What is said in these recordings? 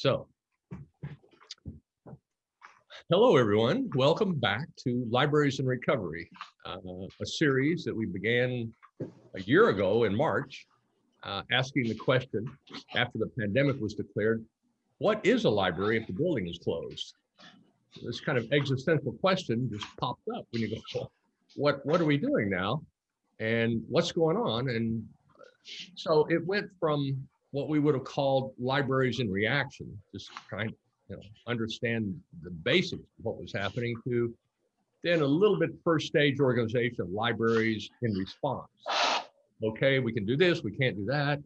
So, hello everyone. Welcome back to Libraries in Recovery, uh, a series that we began a year ago in March, uh, asking the question after the pandemic was declared, what is a library if the building is closed? This kind of existential question just popped up when you go, what, what are we doing now? And what's going on? And so it went from what we would have called libraries in reaction, just trying to you know, understand the basics of what was happening to then a little bit first stage organization of libraries in response. Okay, we can do this, we can't do that.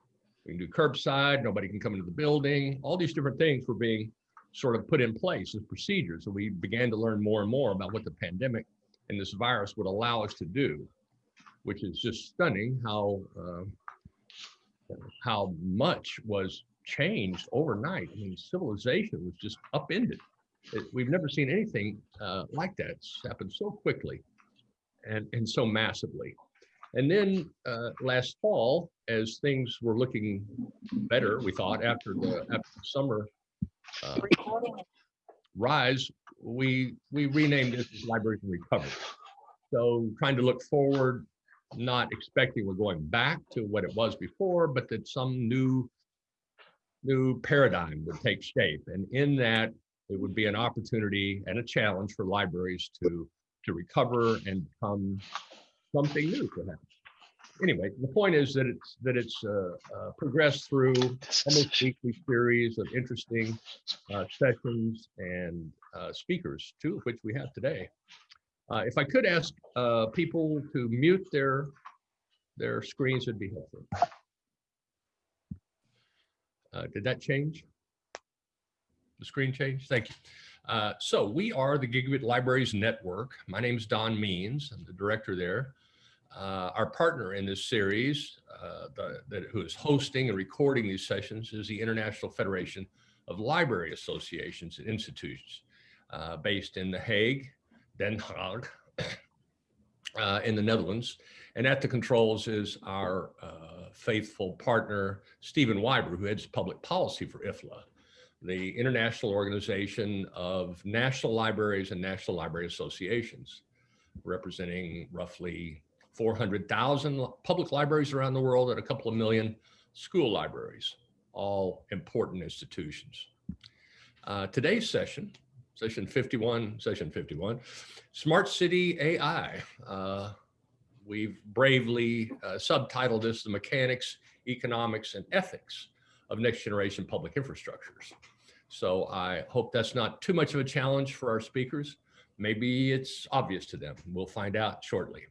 We can do curbside, nobody can come into the building. All these different things were being sort of put in place as procedures. And we began to learn more and more about what the pandemic and this virus would allow us to do, which is just stunning how uh, how much was changed overnight. I mean, civilization was just upended. It, we've never seen anything uh, like that. It's happened so quickly and, and so massively. And then uh, last fall, as things were looking better, we thought after the, after the summer uh, rise, we we renamed it Libraries in Recovery. So trying to look forward not expecting we're going back to what it was before, but that some new new paradigm would take shape. And in that, it would be an opportunity and a challenge for libraries to to recover and become something new, perhaps. Anyway, the point is that it's that it's uh, uh, progressed through almost weekly series of interesting uh, sessions and uh, speakers, two of which we have today. Uh, if I could ask uh, people to mute their their screens, would be helpful. Uh, did that change? The screen change? Thank you. Uh, so we are the Gigabit Libraries Network. My name is Don Means. I'm the director there. Uh, our partner in this series, uh, the, the, who is hosting and recording these sessions, is the International Federation of Library Associations and Institutions, based in The Hague, Den Haag uh, in the Netherlands. And at the controls is our uh, faithful partner, Stephen Wyber, who heads public policy for IFLA, the International Organization of National Libraries and National Library Associations, representing roughly 400,000 public libraries around the world and a couple of million school libraries, all important institutions. Uh, today's session session 51, session 51, Smart City AI. Uh, we've bravely uh, subtitled this The Mechanics, Economics, and Ethics of Next Generation Public Infrastructures. So I hope that's not too much of a challenge for our speakers. Maybe it's obvious to them. We'll find out shortly.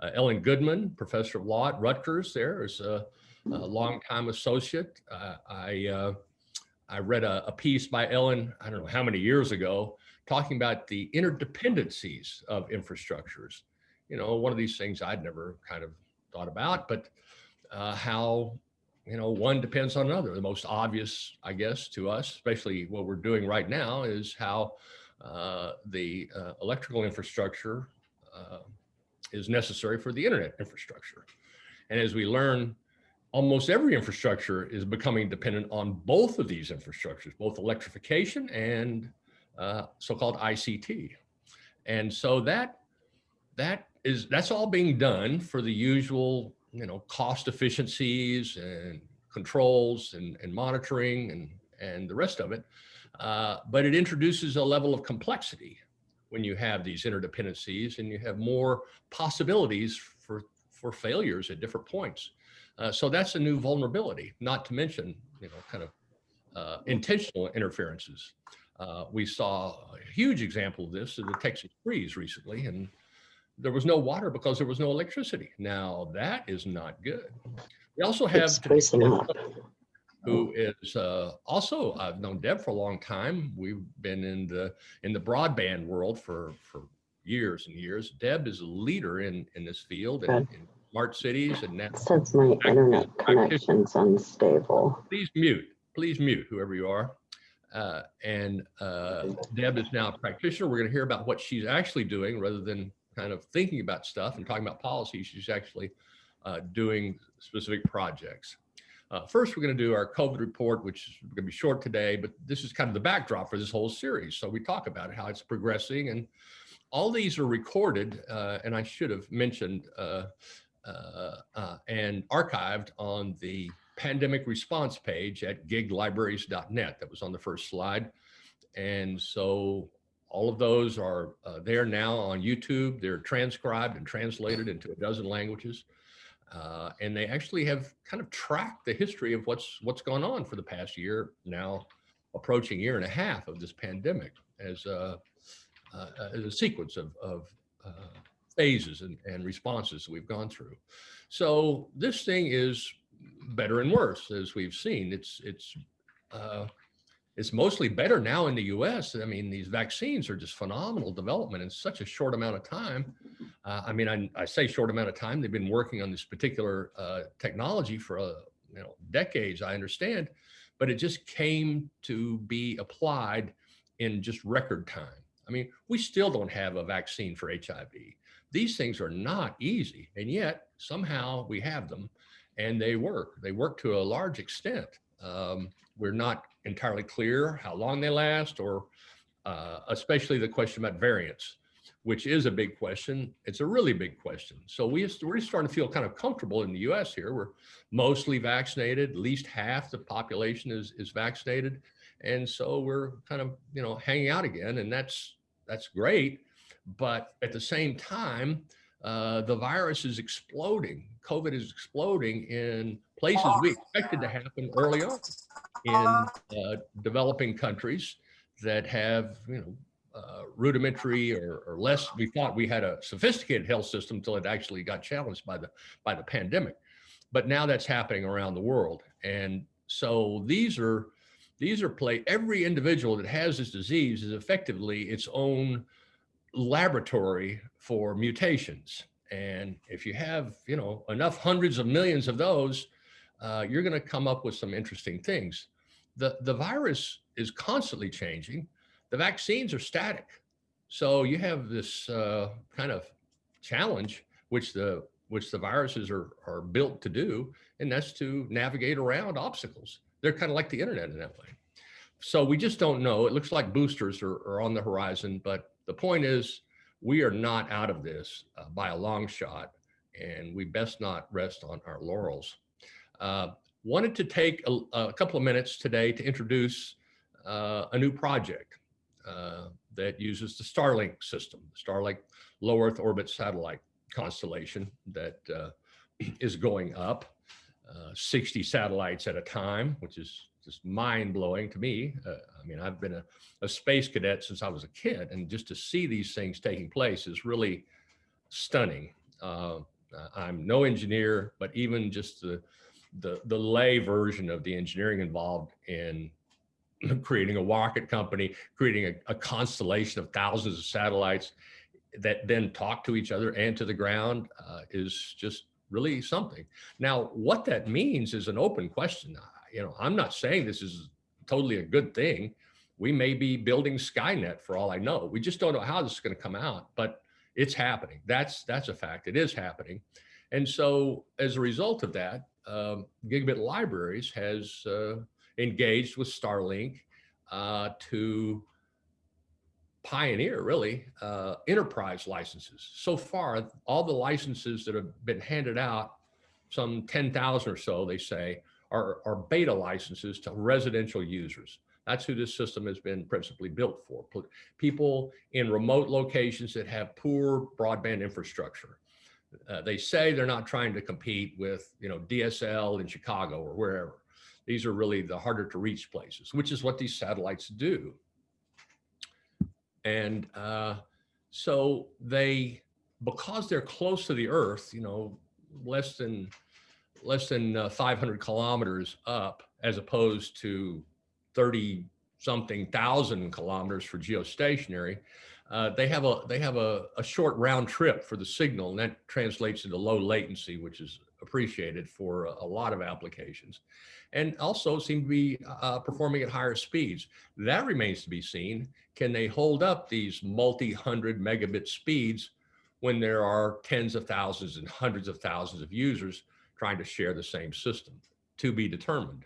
Uh, Ellen Goodman, professor of law at Rutgers there is a, a longtime associate. Uh, I uh, I read a, a, piece by Ellen, I don't know how many years ago, talking about the interdependencies of infrastructures. You know, one of these things I'd never kind of thought about, but uh, how, you know, one depends on another. The most obvious, I guess, to us, especially what we're doing right now, is how uh, the uh, electrical infrastructure uh, is necessary for the internet infrastructure. And as we learn almost every infrastructure is becoming dependent on both of these infrastructures, both electrification and uh, so-called ICT. And so that that is that's all being done for the usual, you know, cost efficiencies and controls and, and monitoring and and the rest of it. Uh, but it introduces a level of complexity when you have these interdependencies and you have more possibilities for for failures at different points. Uh, so that's a new vulnerability, not to mention, you know, kind of uh, intentional interferences. Uh, we saw a huge example of this in the Texas freeze recently, and there was no water because there was no electricity. Now that is not good. We also have who is uh, also I've known Deb for a long time. We've been in the in the broadband world for for years and years. Deb is a leader in in this field and, smart cities and now since my internet connection's unstable. Please mute, please mute whoever you are. Uh, and uh, Deb is now a practitioner. We're going to hear about what she's actually doing rather than kind of thinking about stuff and talking about policy. She's actually uh, doing specific projects. Uh, first, we're going to do our COVID report, which is going to be short today, but this is kind of the backdrop for this whole series. So we talk about how it's progressing and all these are recorded, uh, and I should have mentioned uh and archived on the pandemic response page at giglibraries.net. That was on the first slide. And so all of those are uh, there now on YouTube. They're transcribed and translated into a dozen languages. Uh, and they actually have kind of tracked the history of what's what's gone on for the past year, now approaching year and a half of this pandemic as a, uh, as a sequence of, of uh, phases and, and responses we've gone through. So this thing is better and worse, as we've seen. It's it's uh, it's mostly better now in the U.S. I mean, these vaccines are just phenomenal development in such a short amount of time. Uh, I mean, I, I, say short amount of time. They've been working on this particular uh, technology for uh, you know decades. I understand, but it just came to be applied in just record time. I mean, we still don't have a vaccine for HIV. These things are not easy, and yet somehow we have them and they work. They work to a large extent. Um, we're not entirely clear how long they last or uh, especially the question about variants, which is a big question. It's a really big question. So we, we're starting to feel kind of comfortable in the US here. We're mostly vaccinated, at least half the population is, is vaccinated. And so we're kind of, you know, hanging out again and that's, that's great. But at the same time, uh, the virus is exploding. COVID is exploding in places we expected to happen early on in uh, developing countries that have, you know, uh, rudimentary or, or, less. We thought we had a sophisticated health system until it actually got challenged by the by the pandemic. But now that's happening around the world, and so these are these are play. Every individual that has this disease is effectively its own laboratory for mutations. And if you have, you know, enough hundreds of millions of those, uh, you're going to come up with some interesting things. The, the virus is constantly changing. The vaccines are static. So you have this uh, kind of challenge, which the which the viruses are, are built to do, and that's to navigate around obstacles. They're kind of like the internet in that way. So we just don't know. It looks like boosters are, are on the horizon, but the point is, we are not out of this uh, by a long shot, and we best not rest on our laurels. Uh, wanted to take a, a, couple of minutes today to introduce uh, a new project uh, that uses the Starlink system, the Starlink low Earth orbit satellite constellation that uh, is going up uh, 60 satellites at a time, which is just mind blowing to me. Uh, I mean, I've been a, a, space cadet since I was a kid, and just to see these things taking place is really stunning. Uh, I'm no engineer, but even just the, the, the lay version of the engineering involved in creating a rocket company, creating a, a constellation of thousands of satellites that then talk to each other and to the ground uh, is just really something. Now, what that means is an open question you know, I'm not saying this is totally a good thing. We may be building Skynet for all I know. We just don't know how this is going to come out, but it's happening. That's that's a fact. It is happening. And so as a result of that, um, Gigabit Libraries has uh, engaged with Starlink uh, to pioneer really uh, enterprise licenses. So far, all the licenses that have been handed out, some 10,000 or so, they say, are, are beta licenses to residential users. That's who this system has been principally built for. People in remote locations that have poor broadband infrastructure. Uh, they say they're not trying to compete with, you know, DSL in Chicago or wherever. These are really the harder to reach places, which is what these satellites do. And uh, so they, because they're close to the earth, you know, less than less than uh, 500 kilometers up as opposed to 30 something thousand kilometers for geostationary. Uh, they have a they have a, a short round trip for the signal and that translates into low latency, which is appreciated for a, a lot of applications and also seem to be uh, performing at higher speeds. That remains to be seen. Can they hold up these multi-hundred megabit speeds when there are tens of thousands and hundreds of thousands of users trying to share the same system. to be determined.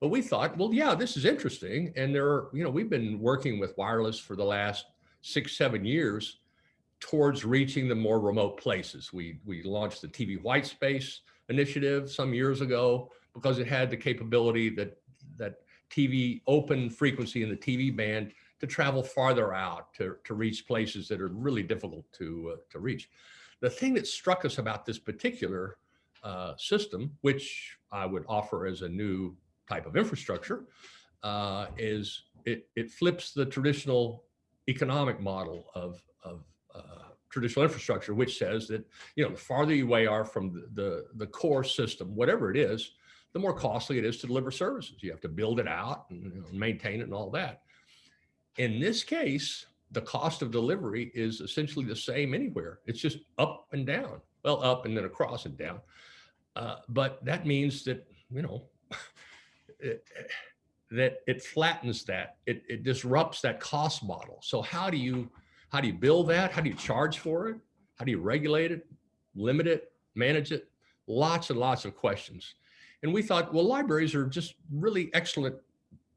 But we thought, well, yeah, this is interesting. And there are, you know, we've been working with wireless for the last six, seven years towards reaching the more remote places. We, we launched the TV white space initiative some years ago because it had the capability that, that TV open frequency in the TV band to travel farther out to, to reach places that are really difficult to, uh, to reach. The thing that struck us about this particular uh, system, which I would offer as a new type of infrastructure, uh, is it, it flips the traditional economic model of, of uh, traditional infrastructure, which says that, you know, the farther you are from the, the, the core system, whatever it is, the more costly it is to deliver services. You have to build it out and you know, maintain it and all that. In this case, the cost of delivery is essentially the same anywhere. It's just up and down. Well, up and then across and down. Uh, but that means that, you know, it, that it flattens that, it, it disrupts that cost model. So how do you, how do you build that? How do you charge for it? How do you regulate it, limit it, manage it? Lots and lots of questions. And we thought, well, libraries are just really excellent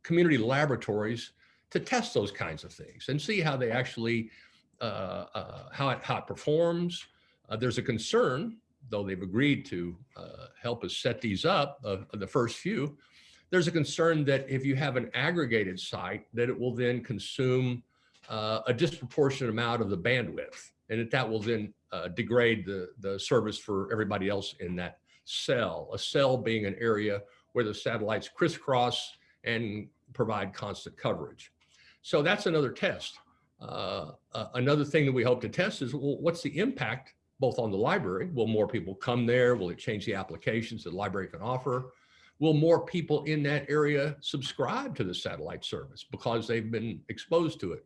community laboratories to test those kinds of things and see how they actually, uh, uh, how, it, how it performs. Uh, there's a concern, though they've agreed to uh, help us set these up, uh, the first few, there's a concern that if you have an aggregated site, that it will then consume uh, a disproportionate amount of the bandwidth and that that will then degrade the, the service for everybody else in that cell, a cell being an area where the satellites crisscross and provide constant coverage. So that's another test. Uh, uh, another thing that we hope to test is well, what's the impact both on the library? Will more people come there? Will it change the applications that the library can offer? Will more people in that area subscribe to the satellite service because they've been exposed to it?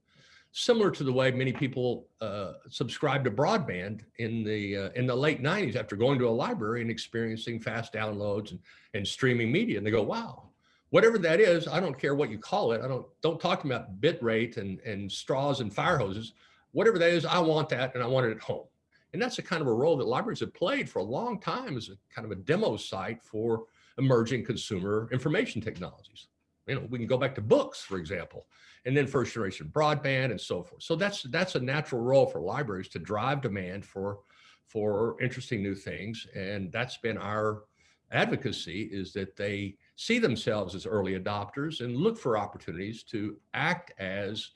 Similar to the way many people uh, subscribe to broadband in the uh, in the late 90s after going to a library and experiencing fast downloads and, and streaming media. And they go, wow, whatever that is, I don't care what you call it. I don't, don't talk about bit rate and, and straws and fire hoses. Whatever that is, I want that and I want it at home. And that's the kind of a role that libraries have played for a long time as a kind of a demo site for emerging consumer information technologies. You know, we can go back to books, for example, and then first generation broadband and so forth. So that's that's a natural role for libraries to drive demand for for interesting new things. And that's been our advocacy is that they see themselves as early adopters and look for opportunities to act as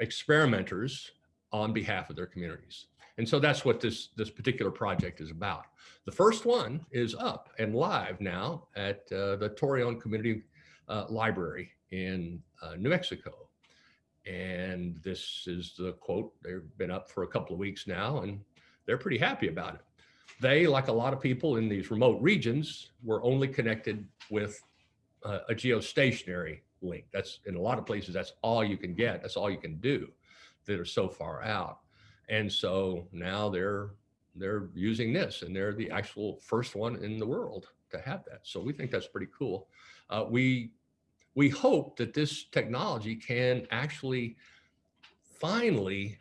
experimenters on behalf of their communities. And so that's what this, this particular project is about. The first one is up and live now at uh, the Torreon Community uh, Library in uh, New Mexico. And this is the quote, they've been up for a couple of weeks now and they're pretty happy about it. They, like a lot of people in these remote regions, were only connected with uh, a geostationary link. That's in a lot of places, that's all you can get. That's all you can do that are so far out. And so now they're they're using this and they're the actual first one in the world to have that. So we think that's pretty cool. Uh, we we hope that this technology can actually finally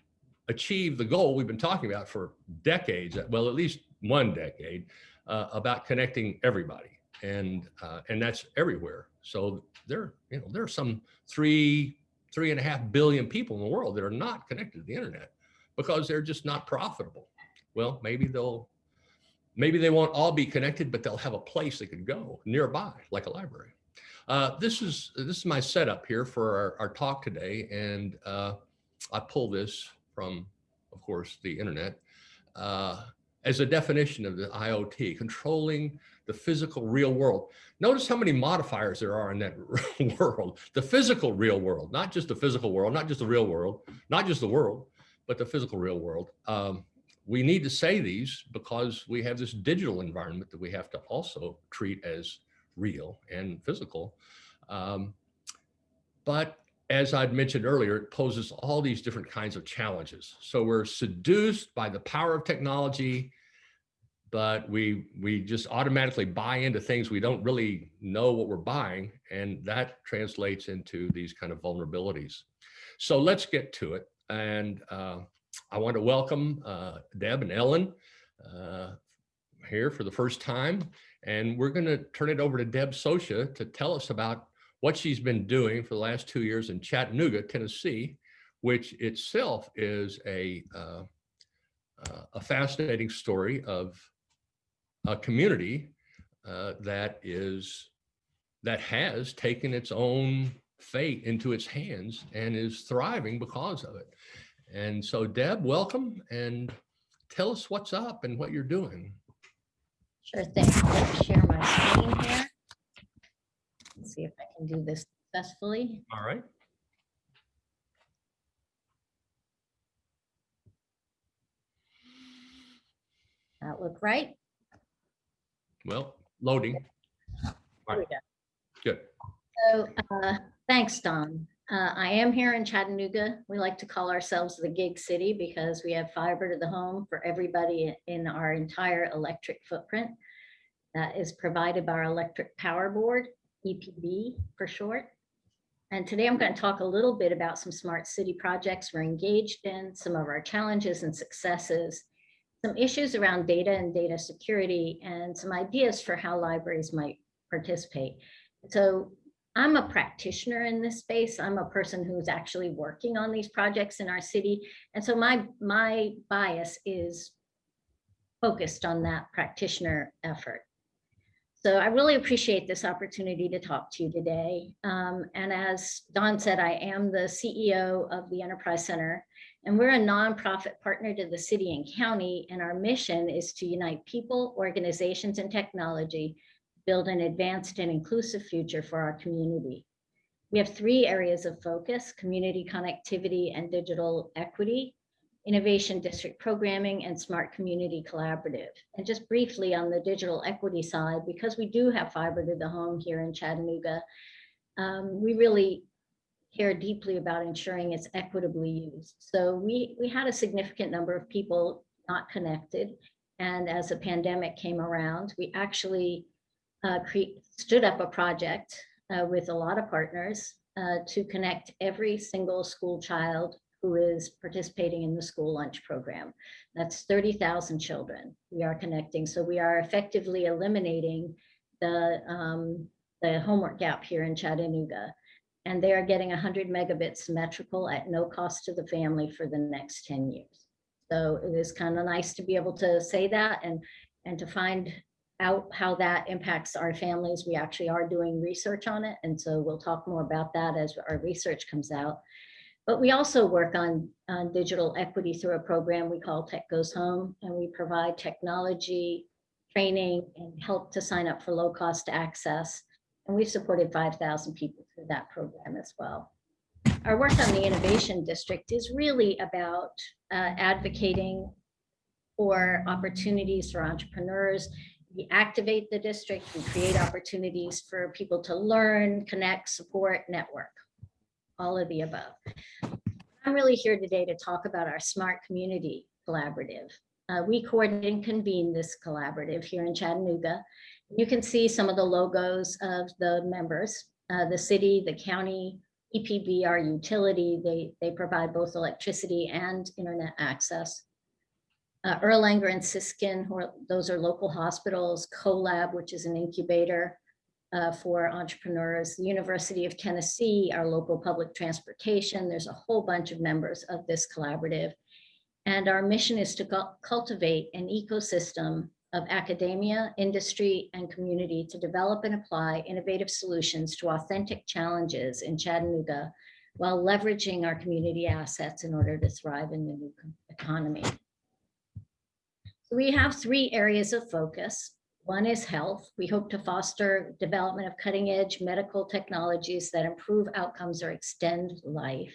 achieve the goal we've been talking about for decades, well, at least one decade, uh, about connecting everybody. And, uh, and that's everywhere. So there, you know, there are some three, three and a half billion people in the world that are not connected to the internet because they're just not profitable. Well, maybe they'll, maybe they won't all be connected, but they'll have a place they could go nearby, like a library. Uh, this is this is my setup here for our, our talk today, and uh, I pull this from, of course, the internet. Uh, as a definition of the IoT, controlling the physical real world. Notice how many modifiers there are in that world. The physical real world, not just the physical world, not just the real world, not just the world, but the physical real world. Um, we need to say these because we have this digital environment that we have to also treat as real and physical. Um, but as I'd mentioned earlier, it poses all these different kinds of challenges. So we're seduced by the power of technology, but we we just automatically buy into things we don't really know what we're buying, and that translates into these kind of vulnerabilities. So let's get to it. And uh, I want to welcome uh, Deb and Ellen uh, here for the first time. And we're going to turn it over to Deb Socia to tell us about what she's been doing for the last two years in Chattanooga, Tennessee, which itself is a, uh, uh, a fascinating story of a community that is that has taken its own fate into its hands and is thriving because of it. And so Deb, welcome and tell us what's up and what you're doing. Sure thing. Let me share my screen here. Let's see if I can do this successfully. All right. That look right? Well, loading. Here we go. Good. So, uh, thanks, Don. Uh, I am here in Chattanooga. We like to call ourselves the gig city because we have fiber to the home for everybody in our entire electric footprint. That is provided by our electric power board, EPB for short. And today I'm going to talk a little bit about some smart city projects we're engaged in, some of our challenges and successes, some issues around data and data security, and some ideas for how libraries might participate. So I'm a practitioner in this space. I'm a person who's actually working on these projects in our city. And so my, my bias is focused on that practitioner effort. So I really appreciate this opportunity to talk to you today. Um, and as Don said, I am the CEO of the Enterprise Center, and we're a nonprofit partner to the city and county. And our mission is to unite people, organizations, and technology build an advanced and inclusive future for our community. We have three areas of focus, community connectivity and digital equity, innovation district programming, and smart community collaborative. And just briefly on the digital equity side, because we do have fiber to the home here in Chattanooga, um, we really care deeply about ensuring it's equitably used. So we, we had a significant number of people not connected. And as the pandemic came around, we actually uh, stood up a project uh, with a lot of partners uh, to connect every single school child who is participating in the school lunch program. That's 30,000 children we are connecting. So we are effectively eliminating the, um, the homework gap here in Chattanooga. And they are getting 100 megabits symmetrical at no cost to the family for the next 10 years. So it is kind of nice to be able to say that and, and to find out how that impacts our families. We actually are doing research on it. And so we'll talk more about that as our research comes out. But we also work on, on digital equity through a program we call Tech Goes Home, and we provide technology, training, and help to sign up for low cost access. And we've supported 5,000 people through that program as well. Our work on the Innovation District is really about uh, advocating for opportunities for entrepreneurs we activate the district, we create opportunities for people to learn, connect, support, network, all of the above. I'm really here today to talk about our Smart Community Collaborative. Uh, we coordinate and convene this collaborative here in Chattanooga. You can see some of the logos of the members, uh, the city, the county, EPB, our utility, they, they provide both electricity and internet access. Uh, Erlanger and Siskin, are, those are local hospitals, CoLab, which is an incubator uh, for entrepreneurs, the University of Tennessee, our local public transportation. There's a whole bunch of members of this collaborative. And our mission is to cultivate an ecosystem of academia, industry, and community to develop and apply innovative solutions to authentic challenges in Chattanooga while leveraging our community assets in order to thrive in the new economy. We have three areas of focus. One is health. We hope to foster development of cutting edge medical technologies that improve outcomes or extend life.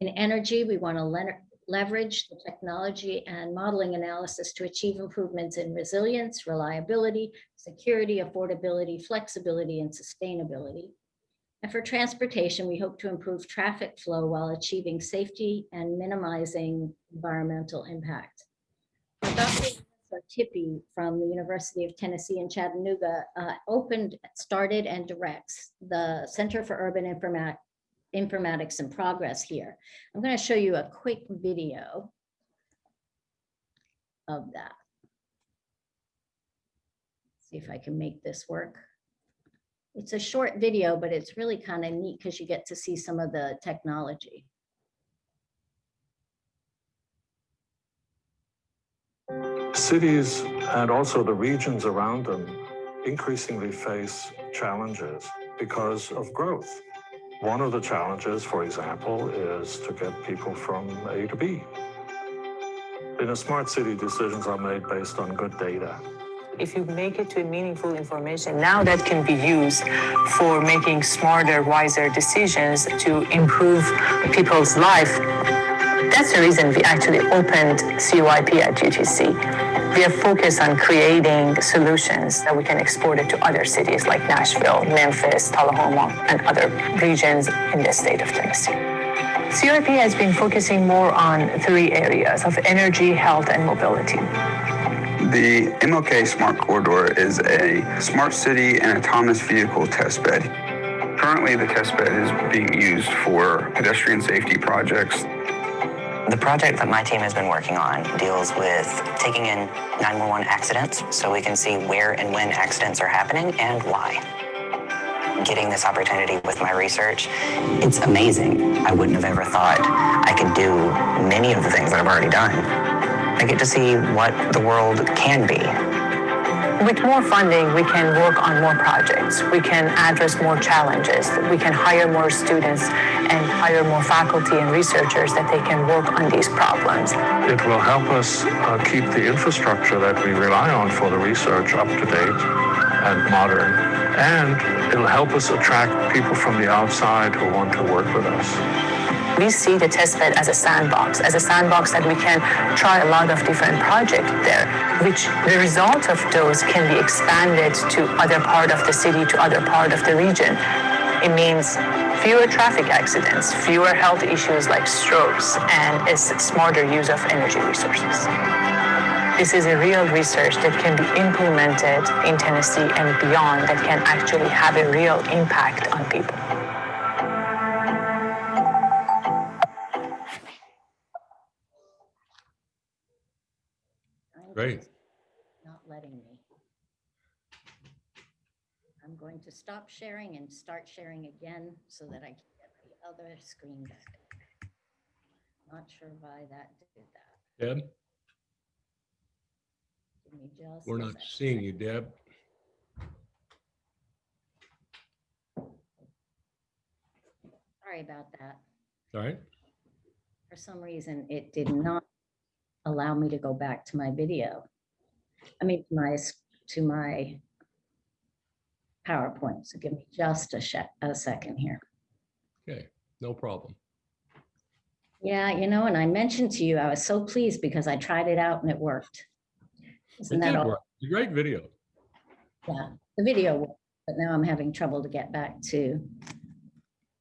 In energy, we want to le leverage the technology and modeling analysis to achieve improvements in resilience, reliability, security, affordability, flexibility, and sustainability. And for transportation, we hope to improve traffic flow while achieving safety and minimizing environmental impact. Dr. Tippy from the University of Tennessee in Chattanooga uh, opened, started and directs the Center for Urban Informat Informatics and Progress here. I'm going to show you a quick video of that. See if I can make this work. It's a short video, but it's really kind of neat because you get to see some of the technology. Cities and also the regions around them increasingly face challenges because of growth. One of the challenges, for example, is to get people from A to B. In a smart city, decisions are made based on good data. If you make it to meaningful information, now that can be used for making smarter, wiser decisions to improve people's life. That's the reason we actually opened CUIP at UTC. We are focused on creating solutions that we can export it to other cities like Nashville, Memphis, Tullahoma, and other regions in the state of Tennessee. CUIP has been focusing more on three areas of energy, health, and mobility. The MLK Smart Corridor is a smart city and autonomous vehicle test bed. Currently, the test bed is being used for pedestrian safety projects. The project that my team has been working on deals with taking in 911 accidents so we can see where and when accidents are happening and why. Getting this opportunity with my research, it's amazing. I wouldn't have ever thought I could do many of the things that I've already done. I get to see what the world can be. With more funding, we can work on more projects. We can address more challenges. We can hire more students and hire more faculty and researchers that they can work on these problems. It will help us uh, keep the infrastructure that we rely on for the research up to date and modern. And it'll help us attract people from the outside who want to work with us. We see the testbed as a sandbox, as a sandbox that we can try a lot of different projects there, which the result of those can be expanded to other part of the city, to other part of the region. It means fewer traffic accidents, fewer health issues like strokes, and a smarter use of energy resources. This is a real research that can be implemented in Tennessee and beyond that can actually have a real impact on people. Great. just Not letting me. I'm going to stop sharing and start sharing again so that I can get the other screen back. Not sure why that did that. Deb, Give me just. we're a not seeing you, Deb. Sorry about that. All right. For some reason, it did not allow me to go back to my video. I mean, to my, to my PowerPoint. So give me just a a second here. Okay, no problem. Yeah, you know, and I mentioned to you, I was so pleased because I tried it out and it worked. It Isn't that did all? work. It's a great video. Yeah, the video worked, but now I'm having trouble to get back to.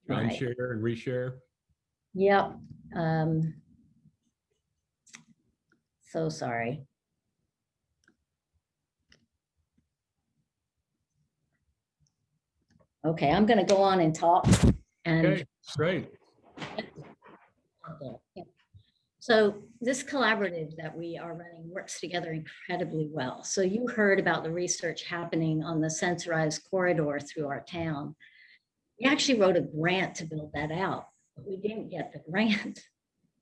my- Unshare and reshare. Yep. um, So sorry. Okay, I'm gonna go on and talk and. Okay, great. So this collaborative that we are running works together incredibly well. So you heard about the research happening on the sensorized corridor through our town. We actually wrote a grant to build that out, but we didn't get the grant.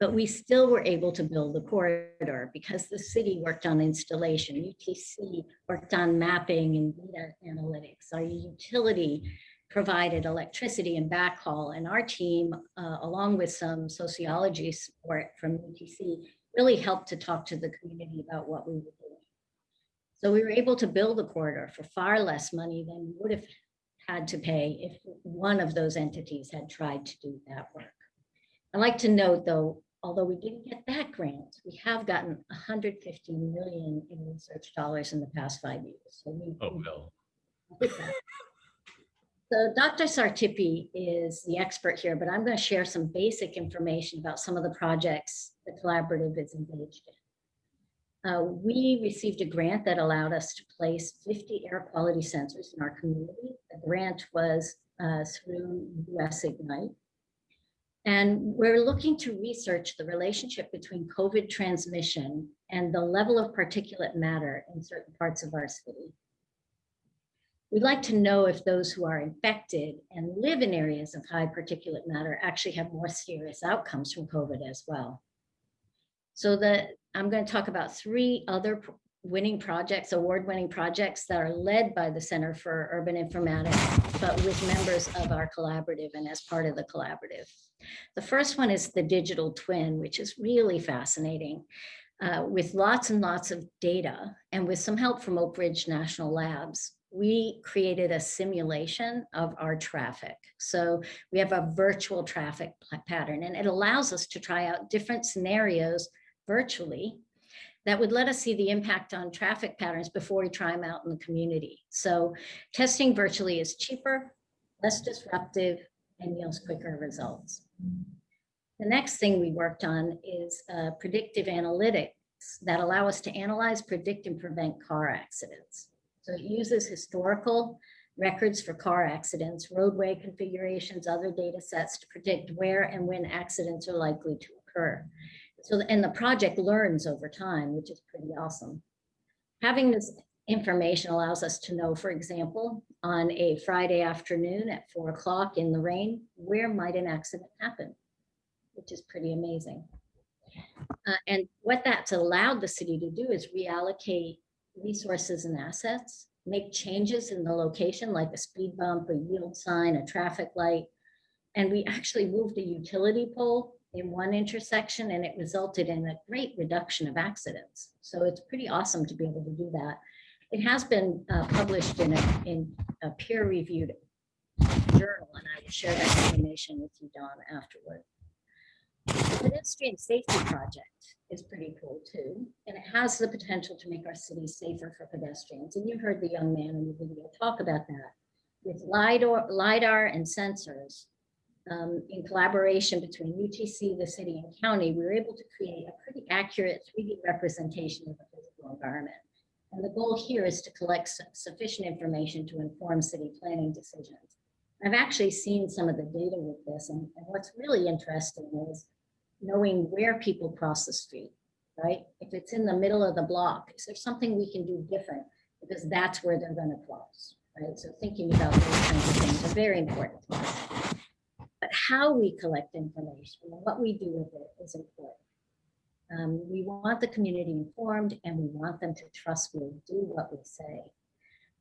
But we still were able to build the corridor because the city worked on installation, UTC worked on mapping and data analytics. Our utility provided electricity and backhaul, and our team, uh, along with some sociology support from UTC, really helped to talk to the community about what we were doing. So we were able to build a corridor for far less money than we would have had to pay if one of those entities had tried to do that work. I'd like to note, though, although we didn't get that grant, we have gotten 150 million in research dollars in the past five years. So we Oh, well. So Dr. Sartipi is the expert here, but I'm going to share some basic information about some of the projects the collaborative is engaged in. Uh, we received a grant that allowed us to place 50 air quality sensors in our community. The grant was uh, through US Ignite. And we're looking to research the relationship between COVID transmission and the level of particulate matter in certain parts of our city. We'd like to know if those who are infected and live in areas of high particulate matter actually have more serious outcomes from COVID as well. So that I'm going to talk about three other winning projects, award-winning projects that are led by the Center for Urban Informatics, but with members of our collaborative and as part of the collaborative. The first one is the digital twin, which is really fascinating. Uh, with lots and lots of data and with some help from Oak Ridge National Labs, we created a simulation of our traffic. So we have a virtual traffic pattern and it allows us to try out different scenarios virtually that would let us see the impact on traffic patterns before we try them out in the community. So testing virtually is cheaper, less disruptive, and yields quicker results. The next thing we worked on is uh, predictive analytics that allow us to analyze, predict, and prevent car accidents. So it uses historical records for car accidents, roadway configurations, other data sets to predict where and when accidents are likely to occur. So, and the project learns over time, which is pretty awesome. Having this information allows us to know, for example, on a Friday afternoon at four o'clock in the rain, where might an accident happen? Which is pretty amazing. Uh, and what that's allowed the city to do is reallocate resources and assets, make changes in the location like a speed bump, a yield sign, a traffic light. And we actually moved a utility pole in one intersection and it resulted in a great reduction of accidents. So it's pretty awesome to be able to do that. It has been uh, published in a, in a peer-reviewed journal, and I will share that information with you, Don, afterward. The Pedestrian Safety Project is pretty cool too, and it has the potential to make our city safer for pedestrians. And you heard the young man in the video talk about that. With LiDAR, LiDAR and sensors, um, in collaboration between UTC, the city and county, we were able to create a pretty accurate 3D representation of the physical environment. And the goal here is to collect su- sufficient information to inform city planning decisions. I've actually seen some of the data with this, and, and what's really interesting is knowing where people cross the street, right? If it's in the middle of the block, is there something we can do different? Because that's where they're gonna cross, right? So thinking about those kinds of things are very important. How we collect information and what we do with it is important. Um, we want the community informed and we want them to trust we do what we say.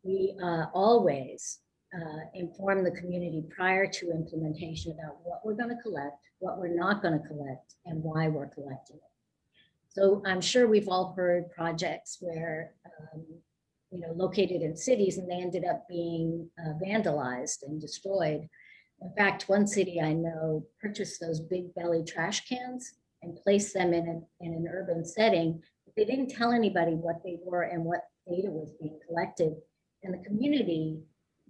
We uh, always uh, inform the community prior to implementation about what we're going to collect, what we're not going to collect, and why we're collecting it. So I'm sure we've all heard projects where, um, you know, located in cities and they ended up being uh, vandalized and destroyed. In fact, one city I know purchased those big belly trash cans and placed them in an, in an urban setting. But They didn't tell anybody what they were and what data was being collected. And the community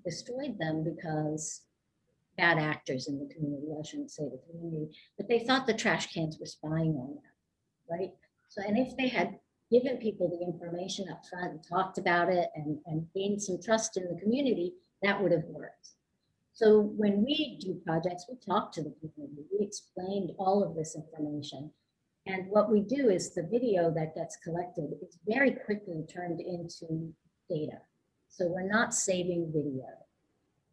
destroyed them because bad actors in the community, I shouldn't say the community, but they thought the trash cans were spying on them, right? So, and if they had given people the information up front and talked about it and, and gained some trust in the community, that would have worked. So when we do projects, we talk to the community, we explained all of this information. And what we do is the video that gets collected is very quickly turned into data. So we're not saving video.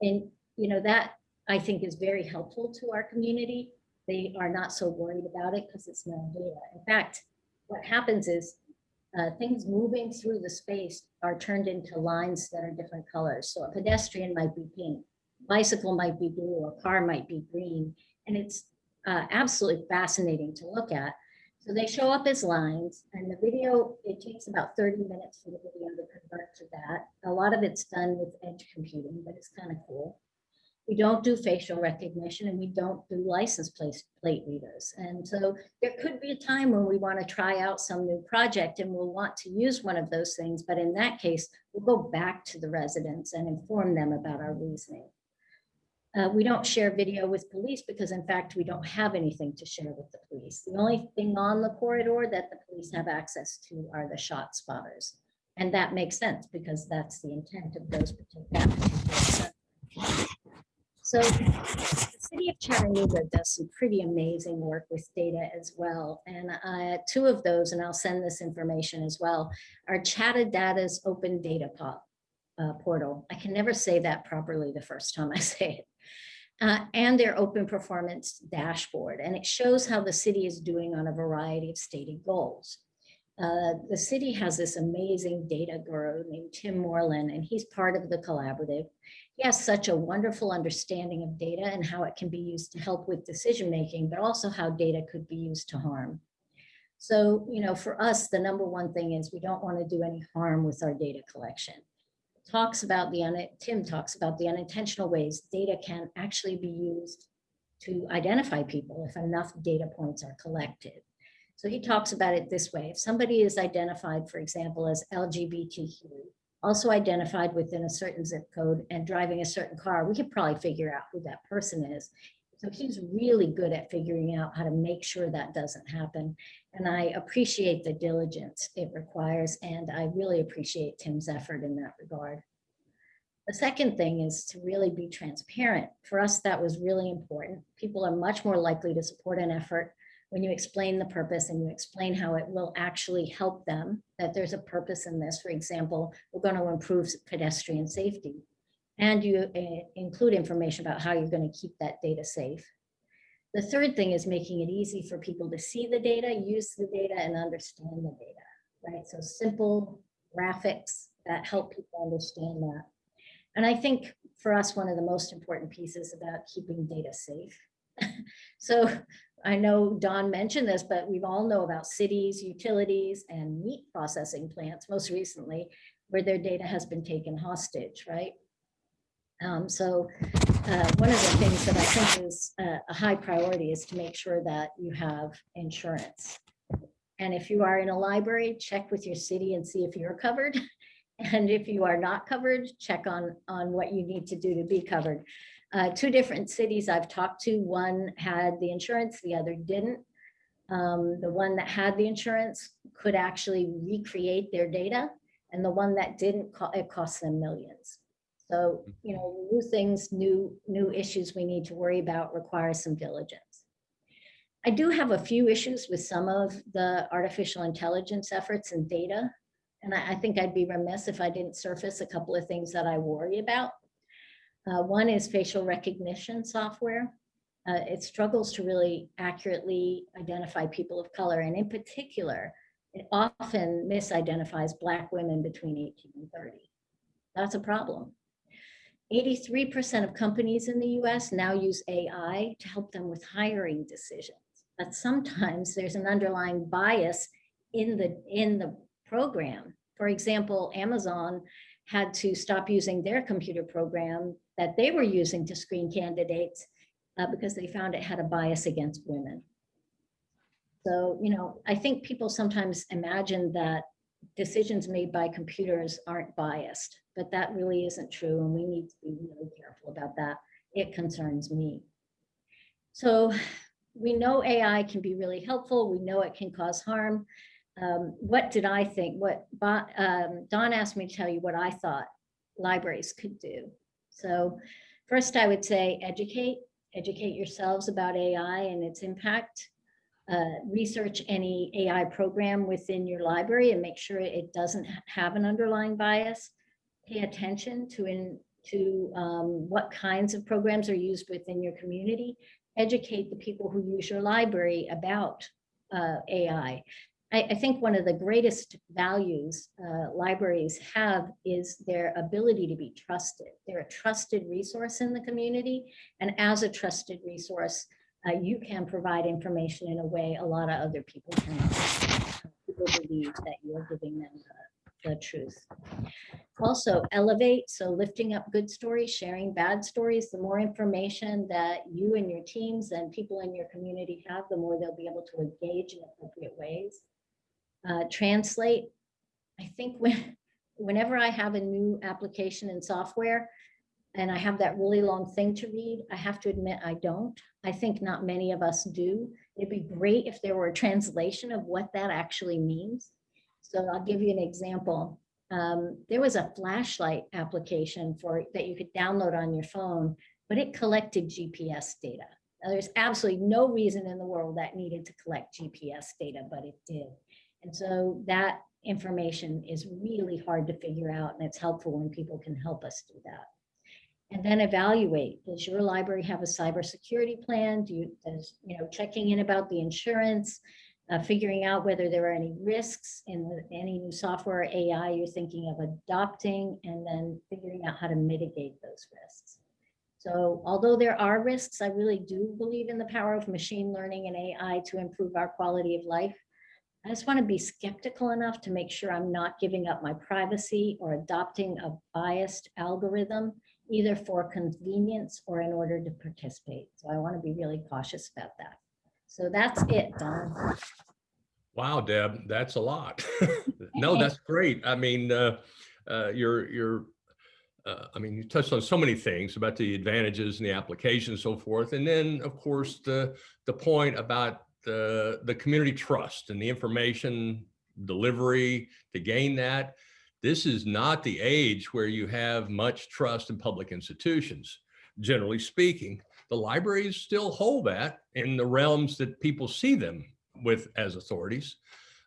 And, you know, that I think is very helpful to our community. They are not so worried about it because it's not data. In fact, what happens is uh, things moving through the space are turned into lines that are different colors. So a pedestrian might be pink, bicycle might be blue, or car might be green. And it's uh, absolutely fascinating to look at. So they show up as lines and the video, it takes about 30 minutes for the video to convert to that. A lot of it's done with edge computing, but it's kind of cool. We don't do facial recognition and we don't do license plate readers. And so there could be a time when we want to try out some new project and we'll want to use one of those things. But in that case, we'll go back to the residents and inform them about our reasoning. Uh, we don't share video with police because in fact, we don't have anything to share with the police. The only thing on the corridor that the police have access to are the shot spotters. And that makes sense because that's the intent of those particular. So the city of Chattanooga does some pretty amazing work with data as well. And uh, two of those, and I'll send this information as well, are Chattadata's Open Data Pod. uh, portal. I can never say that properly the first time I say it. Uh, and their open performance dashboard. And it shows how the city is doing on a variety of stated goals. Uh, the city has this amazing data guru named Tim Moreland, and he's part of the collaborative. He has such a wonderful understanding of data and how it can be used to help with decision making, but also how data could be used to harm. So, you know, for us, the number one thing is we don't want to do any harm with our data collection. Talks about the, Tim talks about the unintentional ways data can actually be used to identify people if enough data points are collected. So he talks about it this way. If somebody is identified, for example, as LGBTQ, also identified within a certain zip code and driving a certain car, we could probably figure out who that person is. So he's really good at figuring out how to make sure that doesn't happen. And I appreciate the diligence it requires, and I really appreciate Tim's effort in that regard. The second thing is to really be transparent. For us, that was really important. People are much more likely to support an effort when you explain the purpose and you explain how it will actually help them, that there's a purpose in this. For example, we're going to improve pedestrian safety. And you uh, include information about how you're going to keep that data safe. The third thing is making it easy for people to see the data, use the data, and understand the data, right? So simple graphics that help people understand that. And I think for us, one of the most important pieces about keeping data safe. so I know Don mentioned this, but we all know about cities, utilities, and meat processing plants, most recently, where their data has been taken hostage, right? Um, so uh, one of the things that I think is a, a high priority is to make sure that you have insurance. And if you are in a library, check with your city and see if you're covered. And if you are not covered, check on, on what you need to do to be covered. Uh, two different cities I've talked to, one had the insurance, the other didn't. Um, the one that had the insurance could actually recreate their data and the one that didn't, it cost them millions. So, you know, new things, new, new issues we need to worry about require some diligence. I do have a few issues with some of the artificial intelligence efforts and data. And I, I think I'd be remiss if I didn't surface a couple of things that I worry about. Uh, one is facial recognition software. Uh, it struggles to really accurately identify people of color. And in particular, it often misidentifies Black women between 18 and 30. That's a problem. 83% of companies in the US now use AI to help them with hiring decisions. But sometimes there's an underlying bias in the, in the program. For example, Amazon had to stop using their computer program that they were using to screen candidates uh, because they found it had a bias against women. So, you know, I think people sometimes imagine that decisions made by computers aren't biased, but that really isn't true. And we need to be really careful about that. It concerns me. So we know AI can be really helpful. We know it can cause harm. Um, what did I think? What um, Don asked me to tell you what I thought libraries could do. So first I would say educate, educate yourselves about AI and its impact. Uh, research any AI program within your library and make sure it doesn't have an underlying bias. Pay attention to, in, to um, what kinds of programs are used within your community. Educate the people who use your library about uh, AI. I, I, think one of the greatest values uh, libraries have is their ability to be trusted. They're a trusted resource in the community. And as a trusted resource, uh, you can provide information in a way a lot of other people cannot. People believe that you're giving them the, truth. Also elevate, so lifting up good stories, sharing bad stories, the more information that you and your teams and people in your community have, the more they'll be able to engage in appropriate ways. Uh, translate, I think when, whenever I have a new application and software, and I have that really long thing to read, I have to admit I don't. I think not many of us do. It'd be great if there were a translation of what that actually means. So I'll give you an example. Um, there was a flashlight application for that you could download on your phone, but it collected GPS data. Now, there's absolutely no reason in the world that needed to collect GPS data, but it did. And so that information is really hard to figure out and it's helpful when people can help us do that. And then evaluate, does your library have a cybersecurity plan? Do you, does, you know, checking in about the insurance, uh, figuring out whether there are any risks in the, any new software or AI you're thinking of adopting, and then figuring out how to mitigate those risks. So although there are risks, I really do believe in the power of machine learning and AI to improve our quality of life. I just want to be skeptical enough to make sure I'm not giving up my privacy or adopting a biased algorithm, either for convenience or in order to participate. So I want to be really cautious about that. So that's it, Don. Wow, Deb, that's a lot. no, that's great. I mean, uh, uh, you're, you're, uh, I mean, you touched on so many things about the advantages and the application and so forth. And then, of course, the, the point about the, the community trust and the information delivery to gain that. This is not the age where you have much trust in public institutions, generally speaking the libraries still hold that in the realms that people see them with as authorities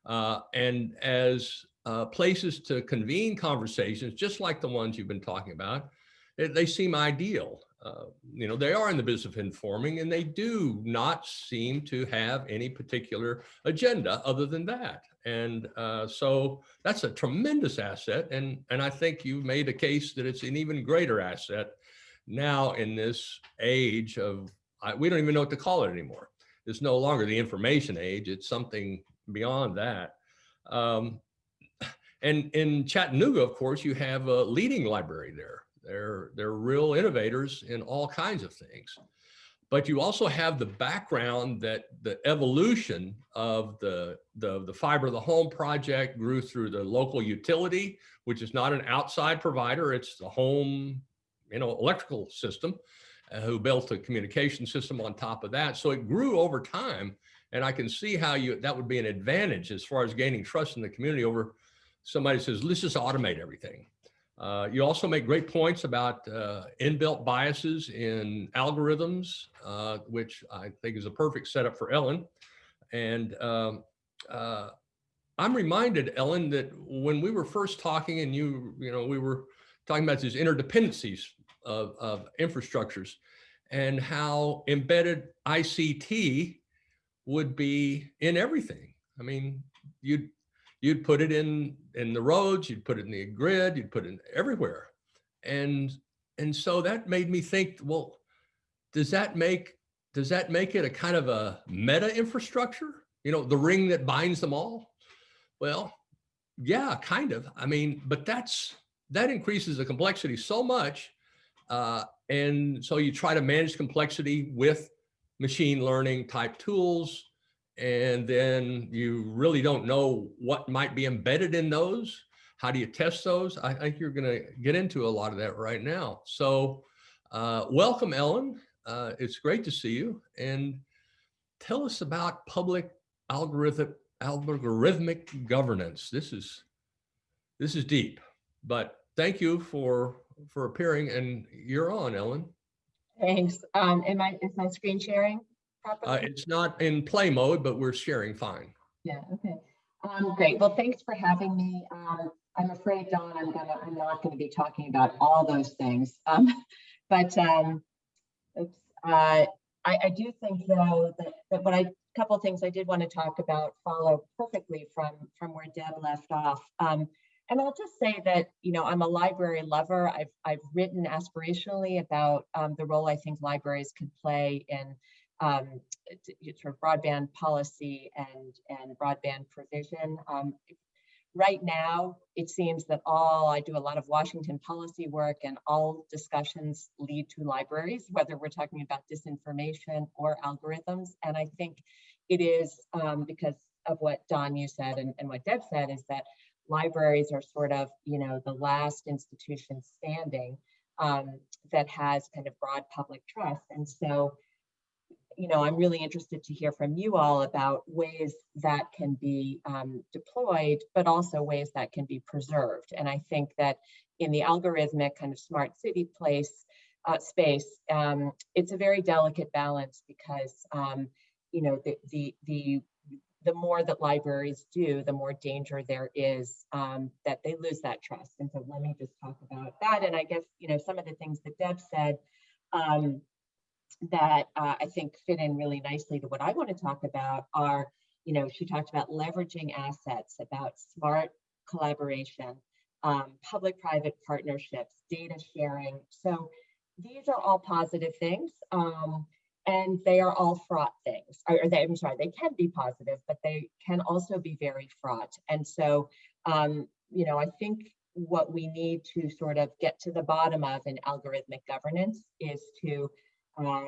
uh, and as uh, places to convene conversations, just like the ones you've been talking about, they, they seem ideal. Uh, you know, they are in the business of informing and they do not seem to have any particular agenda other than that. And uh, so that's a tremendous asset. And, and I think you've made a case that it's an even greater asset now in this age of, I, we don't even know what to call it anymore. It's no longer the information age, it's something beyond that. Um, and in Chattanooga, of course, you have a leading library there. They're, they're real innovators in all kinds of things. But you also have the background that the evolution of the, the, the fiber of the home project grew through the local utility, which is not an outside provider, it's the home you know, electrical system, uh, who built a communication system on top of that. So it grew over time. And I can see how you that would be an advantage as far as gaining trust in the community over somebody says, let's just automate everything. Uh, you also make great points about uh, inbuilt biases in algorithms, uh, which I think is a perfect setup for Ellen. And um, uh, I'm reminded, Ellen, that when we were first talking and you, you know, we were talking about these interdependencies of, of infrastructures and how embedded ICT would be in everything. I mean, you'd you'd put it in in the roads, you'd put it in the grid, you'd put it everywhere, and and so that made me think. Well, does that make does that make it a kind of a meta infrastructure? You know, the ring that binds them all. Well, yeah, kind of. I mean, but that's that increases the complexity so much uh, and so you try to manage complexity with machine learning type tools. And then you really don't know what might be embedded in those. How do you test those? I think you're going to get into a lot of that right now. So uh, welcome, Ellen. Uh, it's great to see you. And tell us about public algorithm, algorithmic governance. This is, this is deep, but thank you for for appearing and you're on, Ellen. Thanks. Um, am I, is my screen sharing Uh, it's not in play mode, but we're sharing fine. Yeah, okay. Um, great. Well, thanks for having me. Um, I'm afraid, Don, I'm gonna, I'm not gonna be talking about all those things. Um, but, um, oops, uh, I, I do think though that, that what I, a couple things I did want to talk about follow perfectly from, from where Deb left off. Um, and I'll just say that, you know, I'm a library lover. I've, I've written aspirationally about um, the role I think libraries can play in um, sort of broadband policy and, and broadband provision. Um, right now, it seems that all, I do a lot of Washington policy work and all discussions lead to libraries, whether we're talking about disinformation or algorithms. And I think it is um, because of what Don, you said, and, and what Deb said, is that libraries are sort of, you know, the last institution standing um, that has kind of broad public trust. And so, you know, I'm really interested to hear from you all about ways that can be um, deployed, but also ways that can be preserved. And I think that in the algorithmic kind of smart city place uh, space, um, it's a very delicate balance because, um, you know, the, the, the the more that libraries do, the more danger there is um, that they lose that trust. And so let me just talk about that. And I guess, you know, some of the things that Deb said um, that uh, I think fit in really nicely to what I want to talk about are, you know, she talked about leveraging assets, about smart collaboration, um, public-private partnerships, data sharing. So these are all positive things. Um, and they are all fraught things. Or they, I'm sorry, they can be positive, but they can also be very fraught. And so, um, you know, I think what we need to sort of get to the bottom of in algorithmic governance is to uh,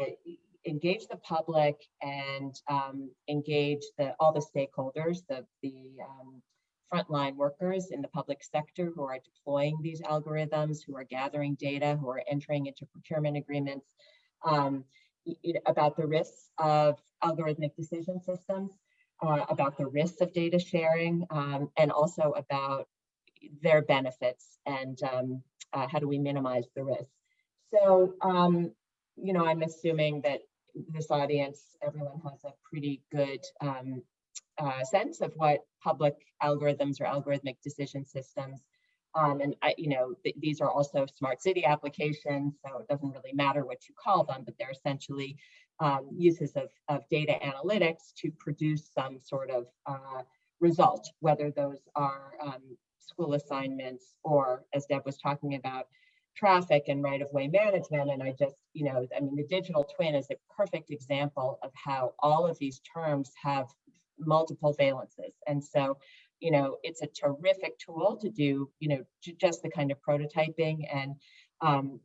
engage the public and um, engage the, all the stakeholders, the, the um, frontline workers in the public sector who are deploying these algorithms, who are gathering data, who are entering into procurement agreements. Um, about the risks of algorithmic decision systems, uh, about the risks of data sharing, um, and also about their benefits and um, uh, how do we minimize the risk. So, um, you know, I'm assuming that this audience, everyone has a pretty good um, uh, sense of what public algorithms or algorithmic decision systems um, and I, you know, th these are also smart city applications, so it doesn't really matter what you call them, but they're essentially um, uses of, of data analytics to produce some sort of uh, result, whether those are um, school assignments or, as Deb was talking about, traffic and right-of-way management. And I just, you know, I mean, the digital twin is a perfect example of how all of these terms have multiple valences. And so you know, it's a terrific tool to do, you know, just the kind of prototyping and um,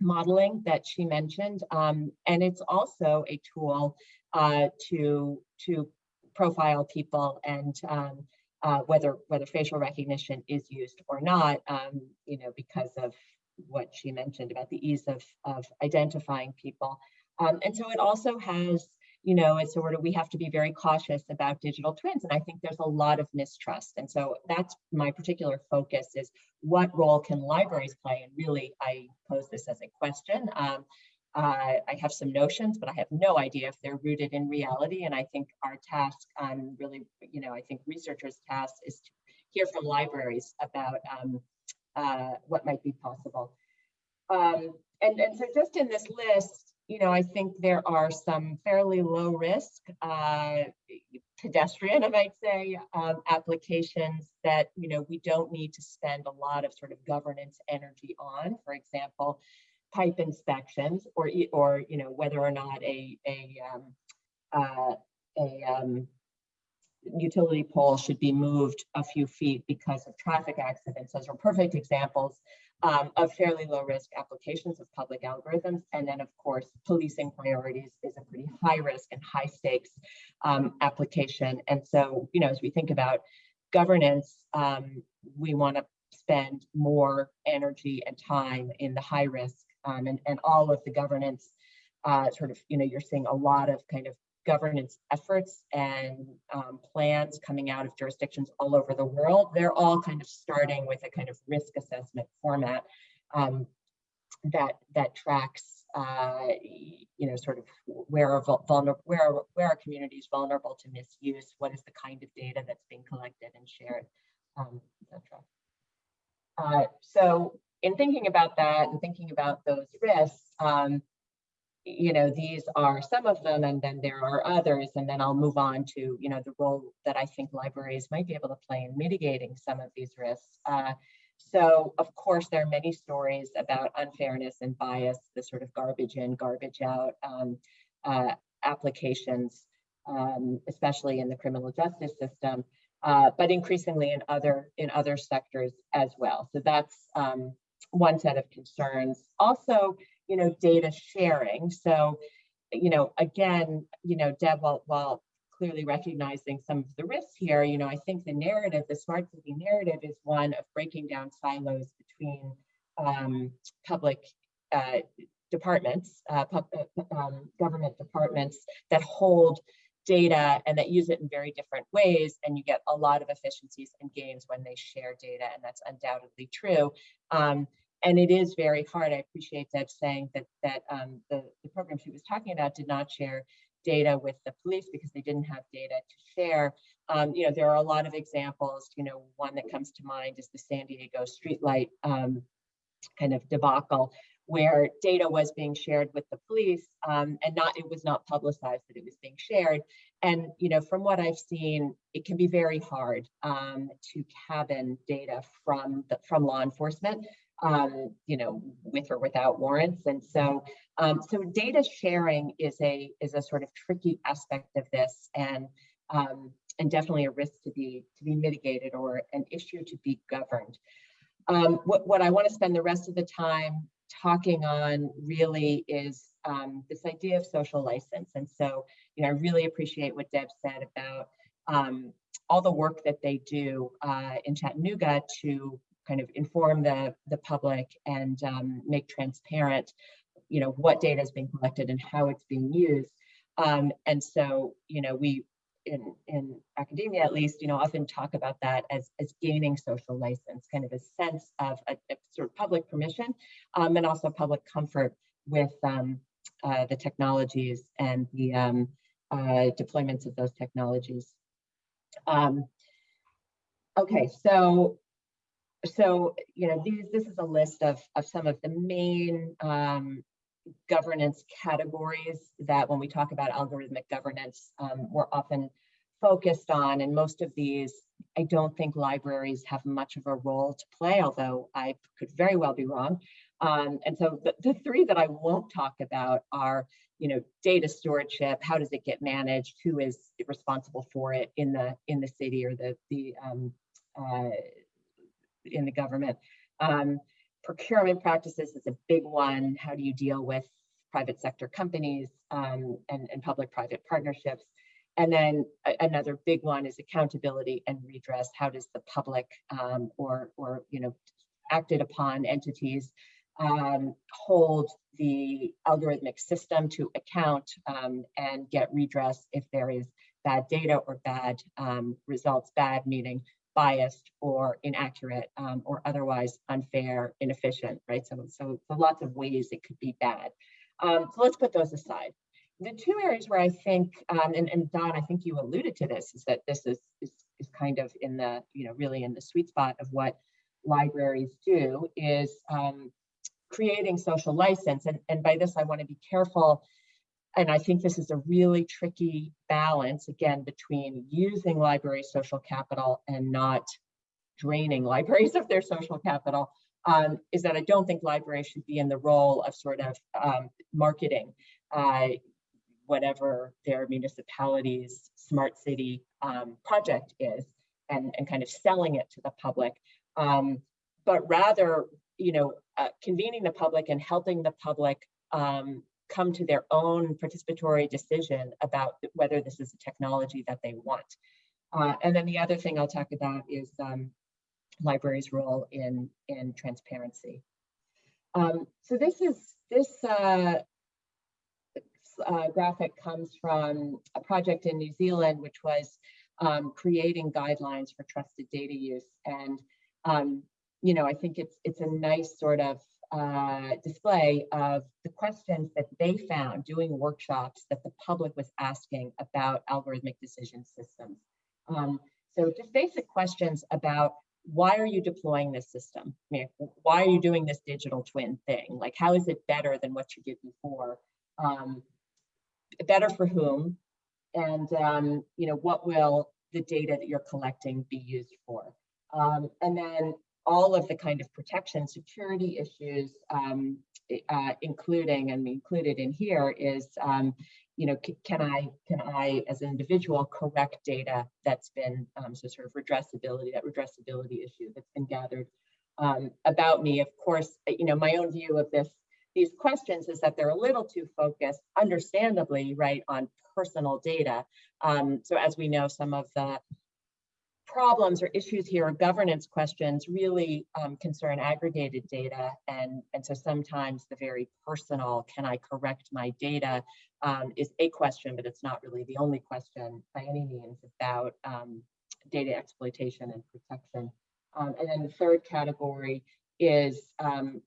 modeling that she mentioned. Um, and it's also a tool uh, to, to profile people and um, uh, whether, whether facial recognition is used or not, um, you know, because of what she mentioned about the ease of, of identifying people. Um, and so it also has you know, it's sort of we have to be very cautious about digital twins. And I think there's a lot of mistrust. And so that's my particular focus is what role can libraries play? And really, I pose this as a question. Um, uh, I have some notions, but I have no idea if they're rooted in reality. And I think our task on really, you know, I think researchers' task is to hear from libraries about um, uh, what might be possible. Um, and, and so just in this list, you know, I think there are some fairly low risk, uh, pedestrian, I might say, um, applications that, you know, we don't need to spend a lot of sort of governance energy on. For example, pipe inspections or, or you know, whether or not a, a, um, uh, a um, utility pole should be moved a few feet because of traffic accidents. Those are perfect examples um, of fairly low risk applications of public algorithms. And then of course, policing priorities is a pretty high risk and high stakes um, application. And so, you know, as we think about governance, um, we want to spend more energy and time in the high risk um, and, and all of the governance uh, sort of, you know, you're seeing a lot of kind of governance efforts and um, plans coming out of jurisdictions all over the world, they're all kind of starting with a kind of risk assessment format um, that that tracks, uh, you know, sort of where are vulnerable, where are, where are communities vulnerable to misuse, what is the kind of data that's being collected and shared, um, etc. Uh, so in thinking about that and thinking about those risks, um, you know, these are some of them, and then there are others, and then I'll move on to, you know, the role that I think libraries might be able to play in mitigating some of these risks. Uh, so, of course, there are many stories about unfairness and bias, the sort of garbage in, garbage out um, uh, applications, um, especially in the criminal justice system, uh, but increasingly in other in other sectors as well. So that's um, one set of concerns. Also, you know, data sharing. So, you know, again, you know, Deb, while, while clearly recognizing some of the risks here, you know, I think the narrative, the smart city narrative is one of breaking down silos between um, public uh, departments, uh, uh, um, government departments that hold data and that use it in very different ways and you get a lot of efficiencies and gains when they share data and that's undoubtedly true um, and it is very hard. I appreciate Deb saying that that um, the, the program she was talking about did not share data with the police because they didn't have data to share. Um, you know, there are a lot of examples, you know, one that comes to mind is the San Diego streetlight um, kind of debacle where data was being shared with the police um, and not it was not publicized that it was being shared. And you know, from what I've seen, it can be very hard um, to cabin data from the, from law enforcement, um, you know, with or without warrants. And so, um, so data sharing is a is a sort of tricky aspect of this, and um, and definitely a risk to be to be mitigated or an issue to be governed. Um, what, what I want to spend the rest of the time talking on really is um, this idea of social license. And so, you know, I really appreciate what Deb said about um, all the work that they do uh, in Chattanooga to kind of inform the, the public and um, make transparent, you know, what data is being collected and how it's being used. Um, and so, you know, we in, in academia at least, you know, often talk about that as, as gaining social license, kind of a sense of a, a sort of public permission um, and also public comfort with um, uh, the technologies and the um, uh, deployments of those technologies. Um, okay, so so you know these this is a list of of some of the main um, governance categories that when we talk about algorithmic governance, um, we're often focused on. And most of these, I don't think libraries have much of a role to play, although I could very well be wrong. Um, and so the, the three that I won't talk about are, you know, data stewardship, how does it get managed, who is responsible for it in the in the city or the the um, uh, in the government. Um, procurement practices is a big one. How do you deal with private sector companies um, and, and public-private partnerships? And then another big one is accountability and redress. How does the public um, or, or you know, acted upon entities um, hold the algorithmic system to account um, and get redress if there is bad data or bad um, results, bad meaning biased or inaccurate um, or otherwise unfair, inefficient, right? So, so, so lots of ways it could be bad. Um, so let's put those aside. The two areas where I think, um, and, and Don, I think you alluded to this, is that this is, is, is kind of in the, you know, really in the sweet spot of what libraries do is um, creating social license. And, and by this, I want to be careful and I think this is a really tricky balance, again, between using library social capital and not draining libraries of their social capital, um, is that I don't think libraries should be in the role of sort of um, marketing uh, whatever their municipality's smart city um, project is and, and kind of selling it to the public, um, but rather, you know, uh, convening the public and helping the public um, come to their own participatory decision about whether this is a technology that they want. Uh, and then the other thing I'll talk about is um, libraries' role in, in transparency. Um, so this is this uh, uh, graphic comes from a project in New Zealand, which was um, creating guidelines for trusted data use. And um, you know, I think it's it's a nice sort of uh, display of the questions that they found doing workshops that the public was asking about algorithmic decision systems. Um, so just basic questions about why are you deploying this system? I mean, why are you doing this digital twin thing? Like, how is it better than what you did before? Um, better for whom? And, um, you know, what will the data that you're collecting be used for? Um, and then all of the kind of protection security issues, um, uh, including and included in here is, um, you know, can I, can I as an individual correct data that's been, um, so sort of redressability, that redressability issue that's been gathered um, about me. Of course, you know, my own view of this, these questions is that they're a little too focused, understandably, right, on personal data. Um, so as we know, some of the problems or issues here or governance questions really um, concern aggregated data. And, and so sometimes the very personal, can I correct my data, um, is a question, but it's not really the only question by any means about um, data exploitation and protection. Um, and then the third category is, um,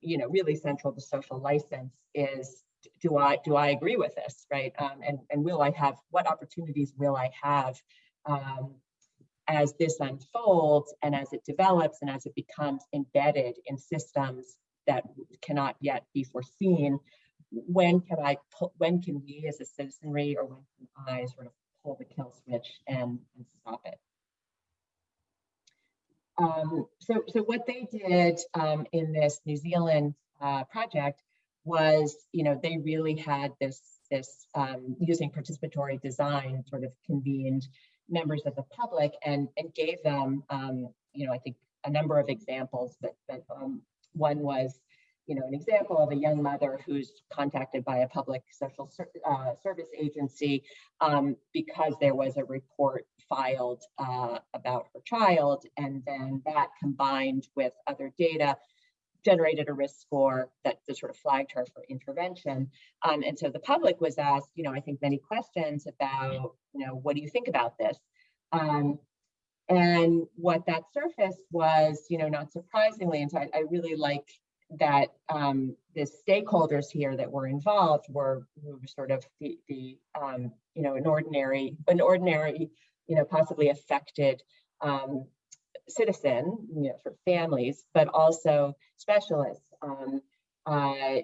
you know, really central to social license is do I do I agree with this, right? Um, and and will I have what opportunities will I have um, as this unfolds and as it develops and as it becomes embedded in systems that cannot yet be foreseen? When can I pull, when can we as a citizenry or when can I sort of pull the kill switch and, and stop it? Um, so, so what they did um, in this New Zealand uh, project was, you know, they really had this, this um, using participatory design sort of convened members of the public and, and gave them, um, you know, I think a number of examples but, that um, one was, you know, an example of a young mother who's contacted by a public social ser uh, service agency um, because there was a report filed uh, about her child, and then that combined with other data generated a risk score that, that sort of flagged her for intervention. Um, and so the public was asked, you know, I think many questions about, you know, what do you think about this? Um, and what that surfaced was, you know, not surprisingly, and so I, I really like that um, the stakeholders here that were involved were, were sort of the, the um, you know, an ordinary, an ordinary, you know, possibly affected um, citizen, you know, for families, but also specialists um, uh,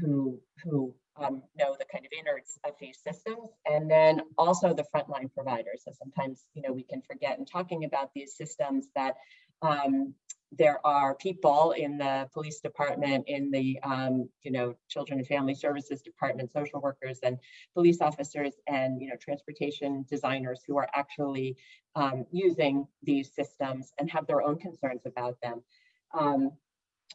who who um, know the kind of innards of these systems, and then also the frontline providers. So sometimes, you know, we can forget in talking about these systems that um, there are people in the police department, in the um, you know children and family services department, social workers and police officers, and you know transportation designers who are actually um, using these systems and have their own concerns about them. Um,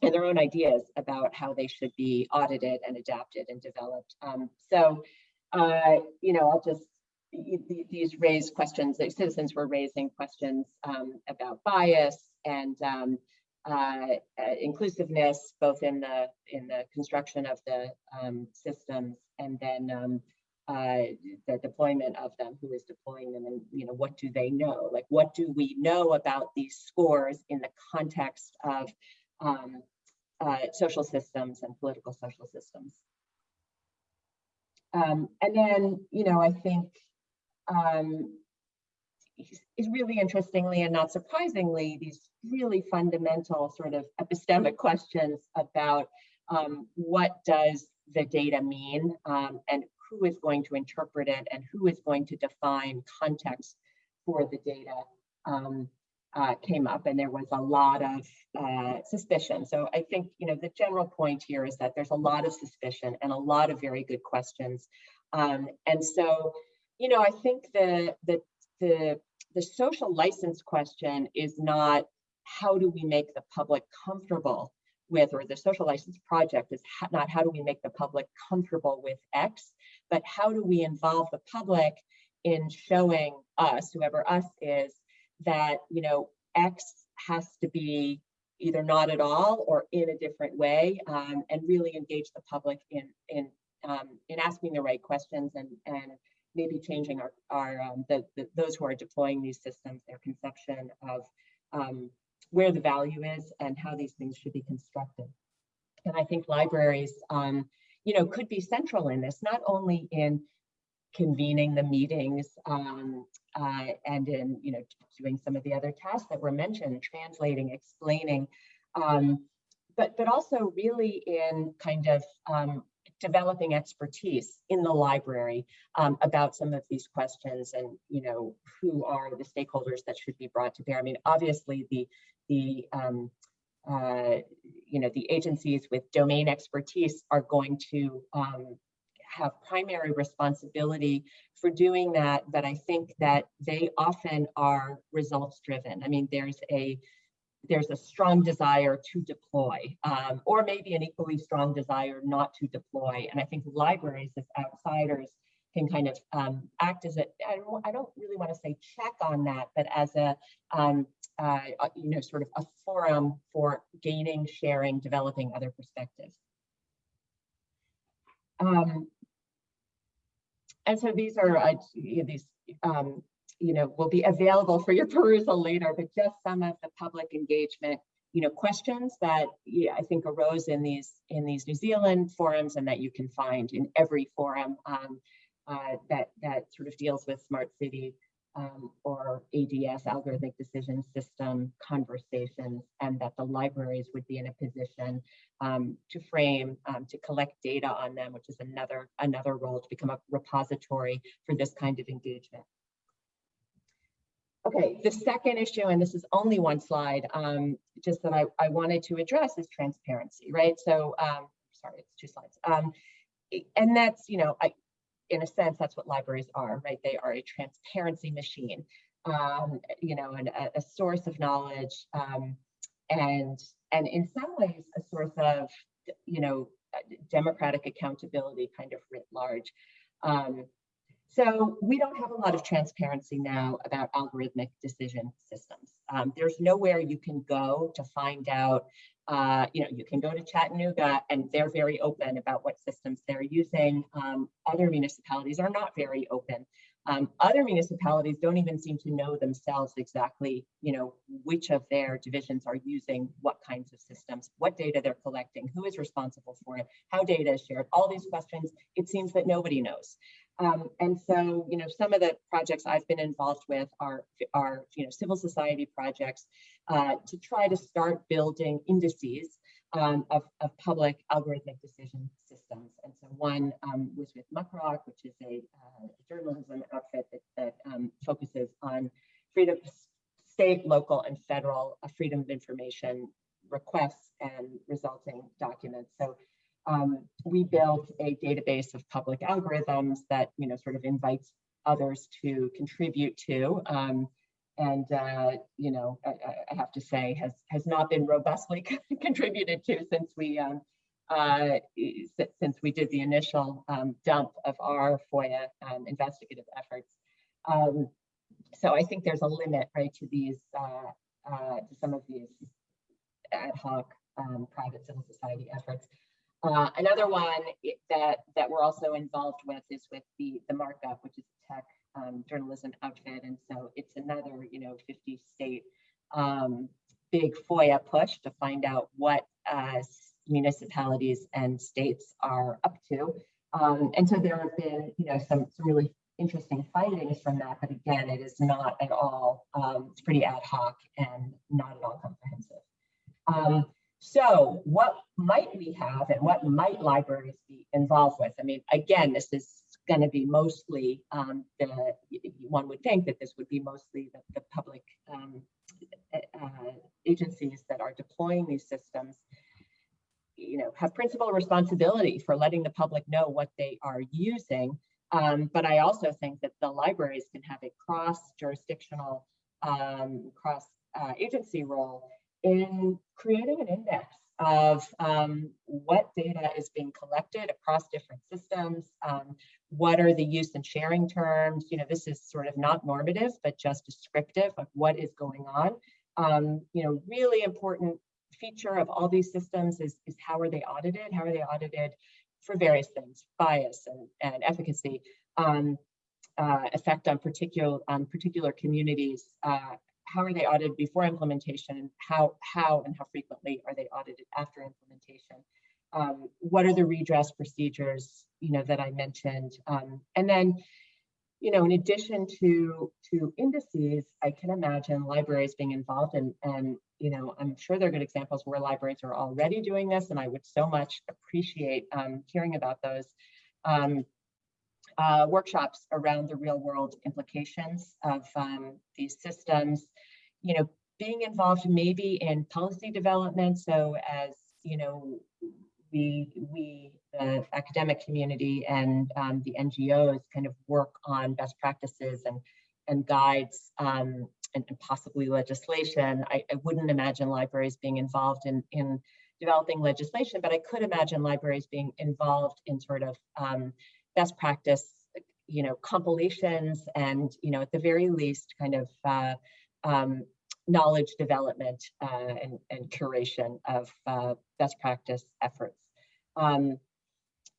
and their own ideas about how they should be audited and adapted and developed. Um, so, uh, you know, I'll just these raise questions. The citizens were raising questions um, about bias and um, uh, uh, inclusiveness, both in the in the construction of the um, systems and then um, uh, the deployment of them, who is deploying them, and you know what do they know? Like what do we know about these scores in the context of um, uh, social systems and political social systems? Um, and then you know I think um, is really interestingly and not surprisingly these really fundamental sort of epistemic questions about um, what does the data mean um, and who is going to interpret it and who is going to define context for the data um, uh, came up and there was a lot of uh, suspicion. So I think, you know, the general point here is that there's a lot of suspicion and a lot of very good questions. Um, and so, you know, I think the, the, the, the social license question is not how do we make the public comfortable with, or the social license project is not how do we make the public comfortable with X, but how do we involve the public in showing us, whoever us is, that, you know, X has to be either not at all or in a different way um, and really engage the public in, in, um, in asking the right questions and, and maybe changing our, our um, the, the, those who are deploying these systems, their conception of um, where the value is and how these things should be constructed. And I think libraries, um, you know, could be central in this, not only in convening the meetings um, uh, and in, you know, doing some of the other tasks that were mentioned, translating, explaining, um, but, but also really in kind of um, developing expertise in the library um, about some of these questions and you know who are the stakeholders that should be brought to bear. I mean, obviously the the um, uh, you know the agencies with domain expertise are going to um, have primary responsibility for doing that, but I think that they often are results driven. I mean, there's a there's a strong desire to deploy, um, or maybe an equally strong desire not to deploy. And I think libraries as outsiders can kind of um, act as a, I don't, I don't really want to say check on that, but as a, um, uh, you know, sort of a forum for gaining, sharing, developing other perspectives. Um, and so these are uh, these um, you know, will be available for your perusal later, but just some of the public engagement you know, questions that yeah, I think arose in these in these New Zealand forums and that you can find in every forum um, uh, that that sort of deals with smart city um, or ADS, algorithmic decision system conversations, and that the libraries would be in a position um, to frame, um, to collect data on them, which is another another role to become a repository for this kind of engagement. Okay, the second issue, and this is only one slide, um, just that I, I wanted to address is transparency, right? So, um, sorry, it's two slides. Um, and that's, you know, I, in a sense, that's what libraries are, right? They are a transparency machine, um, you know, and a, a source of knowledge, um, and and in some ways a source of, you know, democratic accountability, kind of writ large. Um, so we don't have a lot of transparency now about algorithmic decision systems. Um, there's nowhere you can go to find out, uh, you know, you can go to Chattanooga and they're very open about what systems they're using. Um, other municipalities are not very open. Um, other municipalities don't even seem to know themselves exactly, you know, which of their divisions are using what kinds of systems, what data they're collecting, who is responsible for it, how data is shared, all these questions, it seems that nobody knows. Um, and so, you know, some of the projects I've been involved with are, are you know, civil society projects uh, to try to start building indices um, of, of public algorithmic decision systems. And so one um, was with Muckrock, which is a uh, journalism outfit that, that um, focuses on freedom, state, local, and federal uh, freedom of information requests and resulting documents. So um, we built a database of public algorithms that you know sort of invites others to contribute to. Um, and uh, you know, I, I, have to say, has has not been robustly contributed to since we um, uh, since we did the initial um, dump of our FOIA um, investigative efforts. Um, so I think there's a limit, right, to these uh, uh, to some of these ad hoc private civil society efforts. Uh, another one that that we're also involved with is with the the markup, which is a tech um, journalism outfit, and so it's another you know 50 state um, big FOIA push to find out what uh, municipalities and states are up to. Um, and so there have been you know some, some really interesting findings from that, but again, it is not at all. Um, it's pretty ad hoc and not at all comprehensive. Um, so what might we have and what might libraries be involved with? I mean, again, this is going to be mostly um, the, one would think that this would be mostly the, the public um, uh, agencies that are deploying these systems, you know, have principal responsibility for letting the public know what they are using. Um, but I also think that the libraries can have a cross jurisdictional, um, cross uh, agency role in creating an index of um, what data is being collected across different systems, um, what are the use and sharing terms. You know, this is sort of not normative, but just descriptive of what is going on. Um, you know, really important feature of all these systems is, is how are they audited? How are they audited for various things, bias and, and efficacy, um, uh, effect on particular on particular communities, uh, how are they audited before implementation? How, how and how frequently are they audited after implementation? Um, what are the redress procedures, you know, that I mentioned? Um, and then, you know, in addition to, to indices, I can imagine libraries being involved and, and, you know, I'm sure there are good examples where libraries are already doing this, and I would so much appreciate um, hearing about those. Um, uh, workshops around the real world implications of um, these systems, you know, being involved maybe in policy development. So as, you know, we, we the academic community and um, the NGOs kind of work on best practices and, and guides um, and, and, possibly legislation. I, I, wouldn't imagine libraries being involved in, in developing legislation, but I could imagine libraries being involved in sort of um, best practice, you know, compilations and, you know, at the very least kind of uh, um, knowledge development uh, and, and, curation of uh, best practice efforts. Um,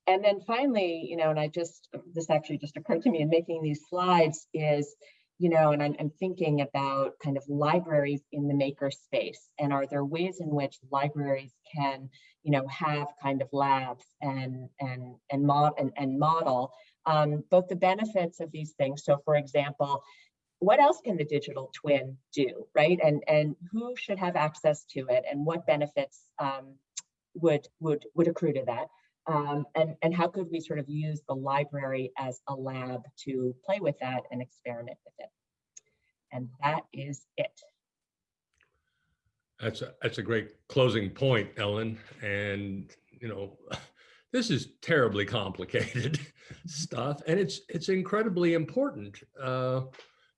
and then finally, you know, and I just, this actually just occurred to me in making these slides is, you know, and I'm, I'm thinking about kind of libraries in the maker space. And are there ways in which libraries can, you know, have kind of labs and and and mod and, and model um, both the benefits of these things. So for example, what else can the digital twin do, right? And and who should have access to it and what benefits um, would would would accrue to that? Um, and, and how could we sort of use the library as a lab to play with that and experiment with it? And that is it. That's a, that's a great closing point, Ellen. And, you know, this is terribly complicated stuff and it's, it's incredibly important. Uh,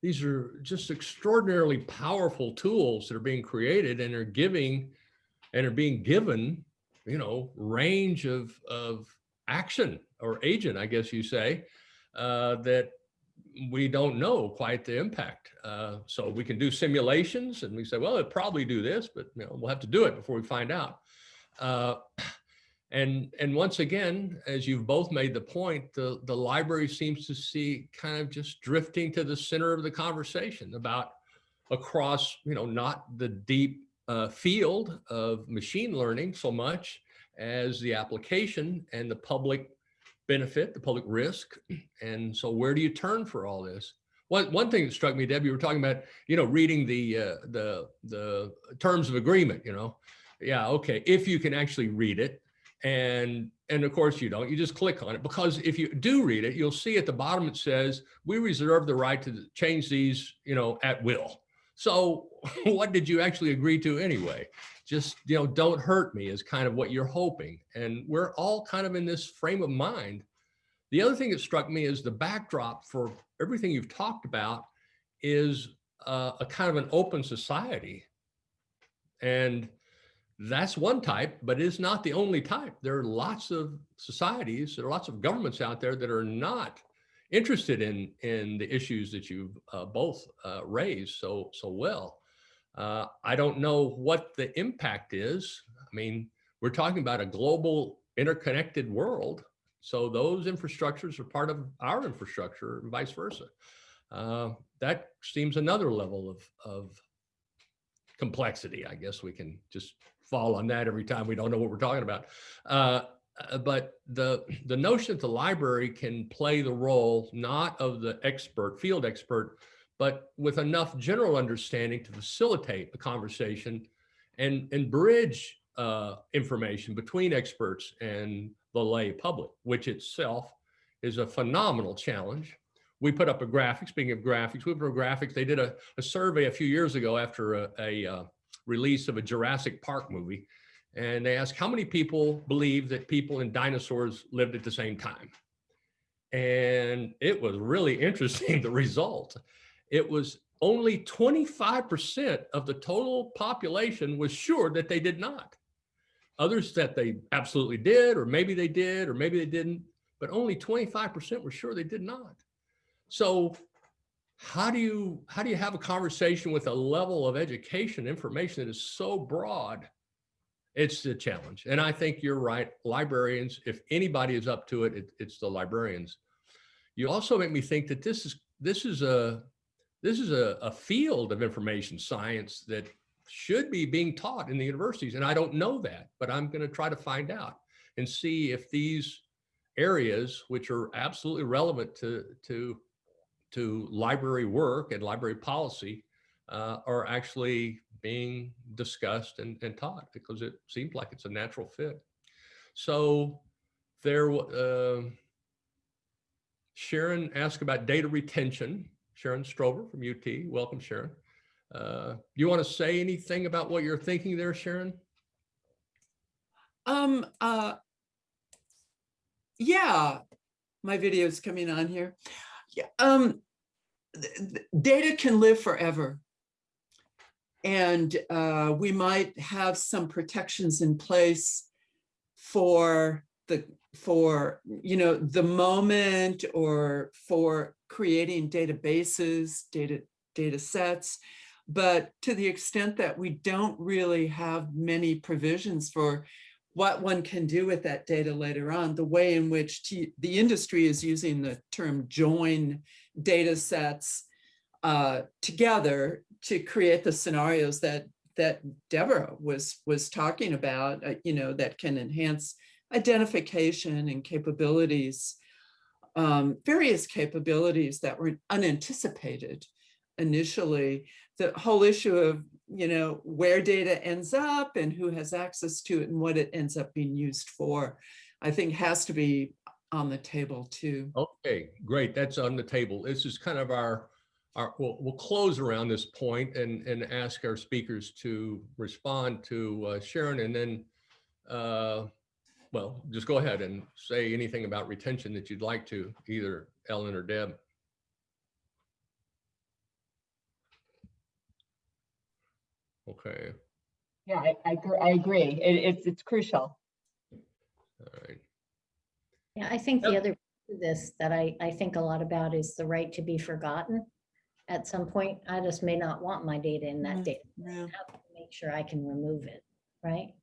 these are just extraordinarily powerful tools that are being created and are giving and are being given you know, range of, of action or agent, I guess you say, uh, that we don't know quite the impact. Uh, so we can do simulations and we say, well, it probably do this, but you know, we'll have to do it before we find out. Uh, and, and once again, as you've both made the point, the, the library seems to see kind of just drifting to the center of the conversation about across, you know, not the deep uh, field of machine learning so much as the application and the public benefit, the public risk. And so where do you turn for all this? One, one thing that struck me, Debbie, you were talking about, you know, reading the, uh, the, the terms of agreement, you know, yeah, okay, if you can actually read it. And, and of course you don't, you just click on it because if you do read it, you'll see at the bottom, it says, we reserve the right to change these, you know, at will. So what did you actually agree to anyway? Just, you know, don't hurt me is kind of what you're hoping. And we're all kind of in this frame of mind. The other thing that struck me is the backdrop for everything you've talked about is uh, a kind of an open society. And that's one type, but it's not the only type. There are lots of societies, there are lots of governments out there that are not interested in in the issues that you've uh, both uh, raised so so well. Uh, I don't know what the impact is. I mean, we're talking about a global interconnected world. So those infrastructures are part of our infrastructure and vice versa. Uh, that seems another level of, of complexity. I guess we can just fall on that every time we don't know what we're talking about. Uh, uh, but the the notion that the library can play the role not of the expert field expert but with enough general understanding to facilitate the conversation and and bridge uh, information between experts and the lay public which itself is a phenomenal challenge. We put up a graphic speaking of graphics we put up graphics they did a, a survey a few years ago after a, a uh, release of a jurassic park movie and they asked how many people believe that people and dinosaurs lived at the same time. And it was really interesting, the result. It was only 25% of the total population was sure that they did not. Others that they absolutely did, or maybe they did, or maybe they didn't, but only 25% were sure they did not. So how do you how do you have a conversation with a level of education information that is so broad it's the challenge. And I think you're right. Librarians, if anybody is up to it, it it's the librarians. You also make me think that this is this is a this is a, a field of information science that should be being taught in the universities. And I don't know that, but I'm going to try to find out and see if these areas, which are absolutely relevant to, to, to library work and library policy, uh, are actually being discussed and, and taught because it seems like it's a natural fit. So there, uh, Sharon asked about data retention. Sharon Strover from UT. Welcome, Sharon. Uh, you want to say anything about what you're thinking there, Sharon? Um, uh, yeah, my video is coming on here. Yeah, um, data can live forever. And uh, we might have some protections in place for the for you know the moment or for creating databases, data data sets. But to the extent that we don't really have many provisions for what one can do with that data later on, the way in which the industry is using the term join data sets uh, together to create the scenarios that that Deborah was was talking about, uh, you know, that can enhance identification and capabilities, um, various capabilities that were unanticipated initially. The whole issue of, you know, where data ends up and who has access to it and what it ends up being used for, I think has to be on the table too. Okay, great. That's on the table. This is kind of our, our, we'll, we'll close around this point and, and ask our speakers to respond to uh, Sharon and then, uh, well, just go ahead and say anything about retention that you'd like to, either Ellen or Deb. Okay, Yeah, I, I, I agree. It, it's, it's crucial. all right. Yeah, I think the other piece of this that I, I think a lot about is the right to be forgotten. At some point, I just may not want my data in that Mm, data. Yeah. How can I Make sure I can remove it, right?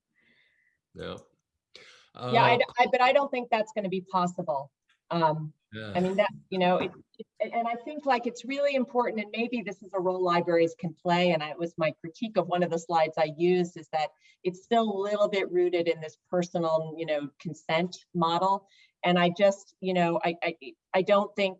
Yeah. Yeah, I, Uh, d- I- but I don't think that's going to be possible. Um, yeah. I mean, that, you know, it, it- and I think like it's really important, and maybe this is a role libraries can play, and I- it was my critique of one of the slides I used, is that it's still a little bit rooted in this personal, you know, consent model. And I just, you know, I, I, I don't think,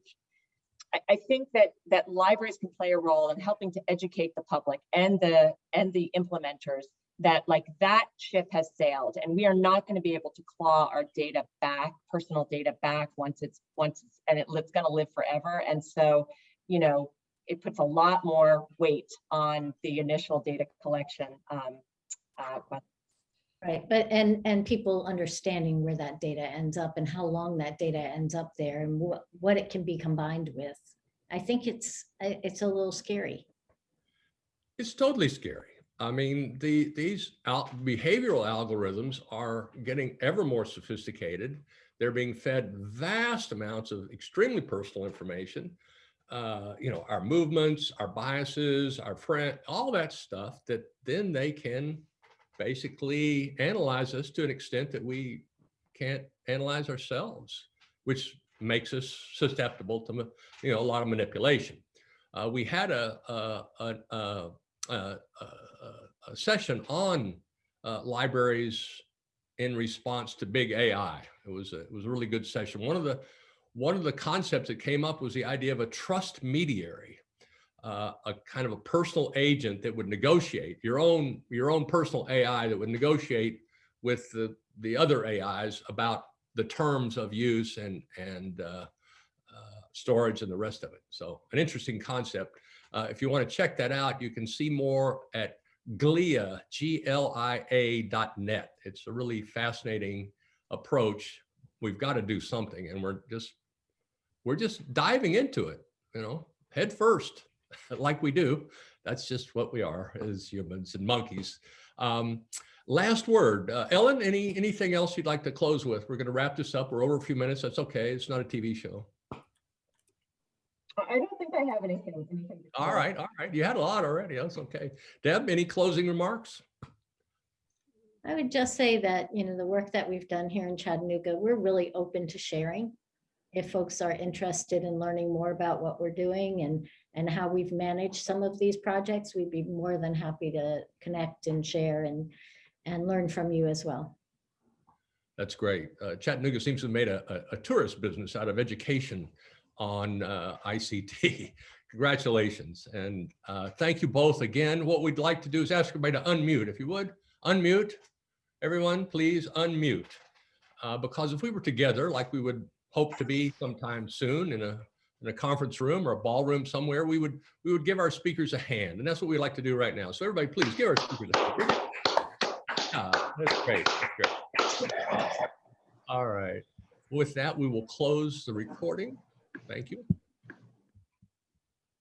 I, think that, that libraries can play a role in helping to educate the public and the, and the implementers that like that ship has sailed and we are not going to be able to claw our data back, personal data back once it's, once it's, and it, it's going to live forever. And so, you know, it puts a lot more weight on the initial data collection. Um, uh, Right, but and and people understanding where that data ends up and how long that data ends up there and what what it can be combined with. I think it's it's a little scary. It's totally scary. I mean, the these al- behavioral algorithms are getting ever more sophisticated. They're being fed vast amounts of extremely personal information. Uh, you know, our movements, our biases, our friend, all that stuff that then they can basically analyze us to an extent that we can't analyze ourselves, which makes us susceptible to, you know, a lot of manipulation. Uh, we had a, a, a, a session on uh, libraries in response to big AI. It was a, it was a really good session. One of the one of the concepts that came up was the idea of a trust mediary, uh, a kind of a personal agent that would negotiate your own your own personal AI that would negotiate with the the other AIs about the terms of use and and uh, uh, storage and the rest of it. So an interesting concept. Uh, if you want to check that out, you can see more at Glia, G-L-I-A dot net. It's a really fascinating approach. We've got to do something and we're just, we're just diving into it, you know, head first, like we do. That's just what we are as humans and monkeys. Um, last word, uh, Ellen, any, anything else you'd like to close with? We're going to wrap this up. We're over a few minutes. That's okay. It's not a TV show. I don't think I have anything. anything to all right, all right. You had a lot already. That's okay. Deb, any closing remarks? I would just say that, you know, the work that we've done here in Chattanooga, we're really open to sharing. If folks are interested in learning more about what we're doing and, and how we've managed some of these projects, we'd be more than happy to connect and share and, and learn from you as well. That's great. Uh, Chattanooga seems to have made a, a, a tourist business out of education on uh, ICT. Congratulations. And uh, thank you both again. What we'd like to do is ask everybody to unmute, if you would. Unmute. Everyone, please unmute. Uh, because if we were together, like we would hope to be sometime soon in a in a conference room or a ballroom somewhere, we would we would give our speakers a hand, and that's what we'd like to do right now. So everybody, please give our speakers a hand. Ah, that's great. That's great. All right. With that, we will close the recording. Thank you.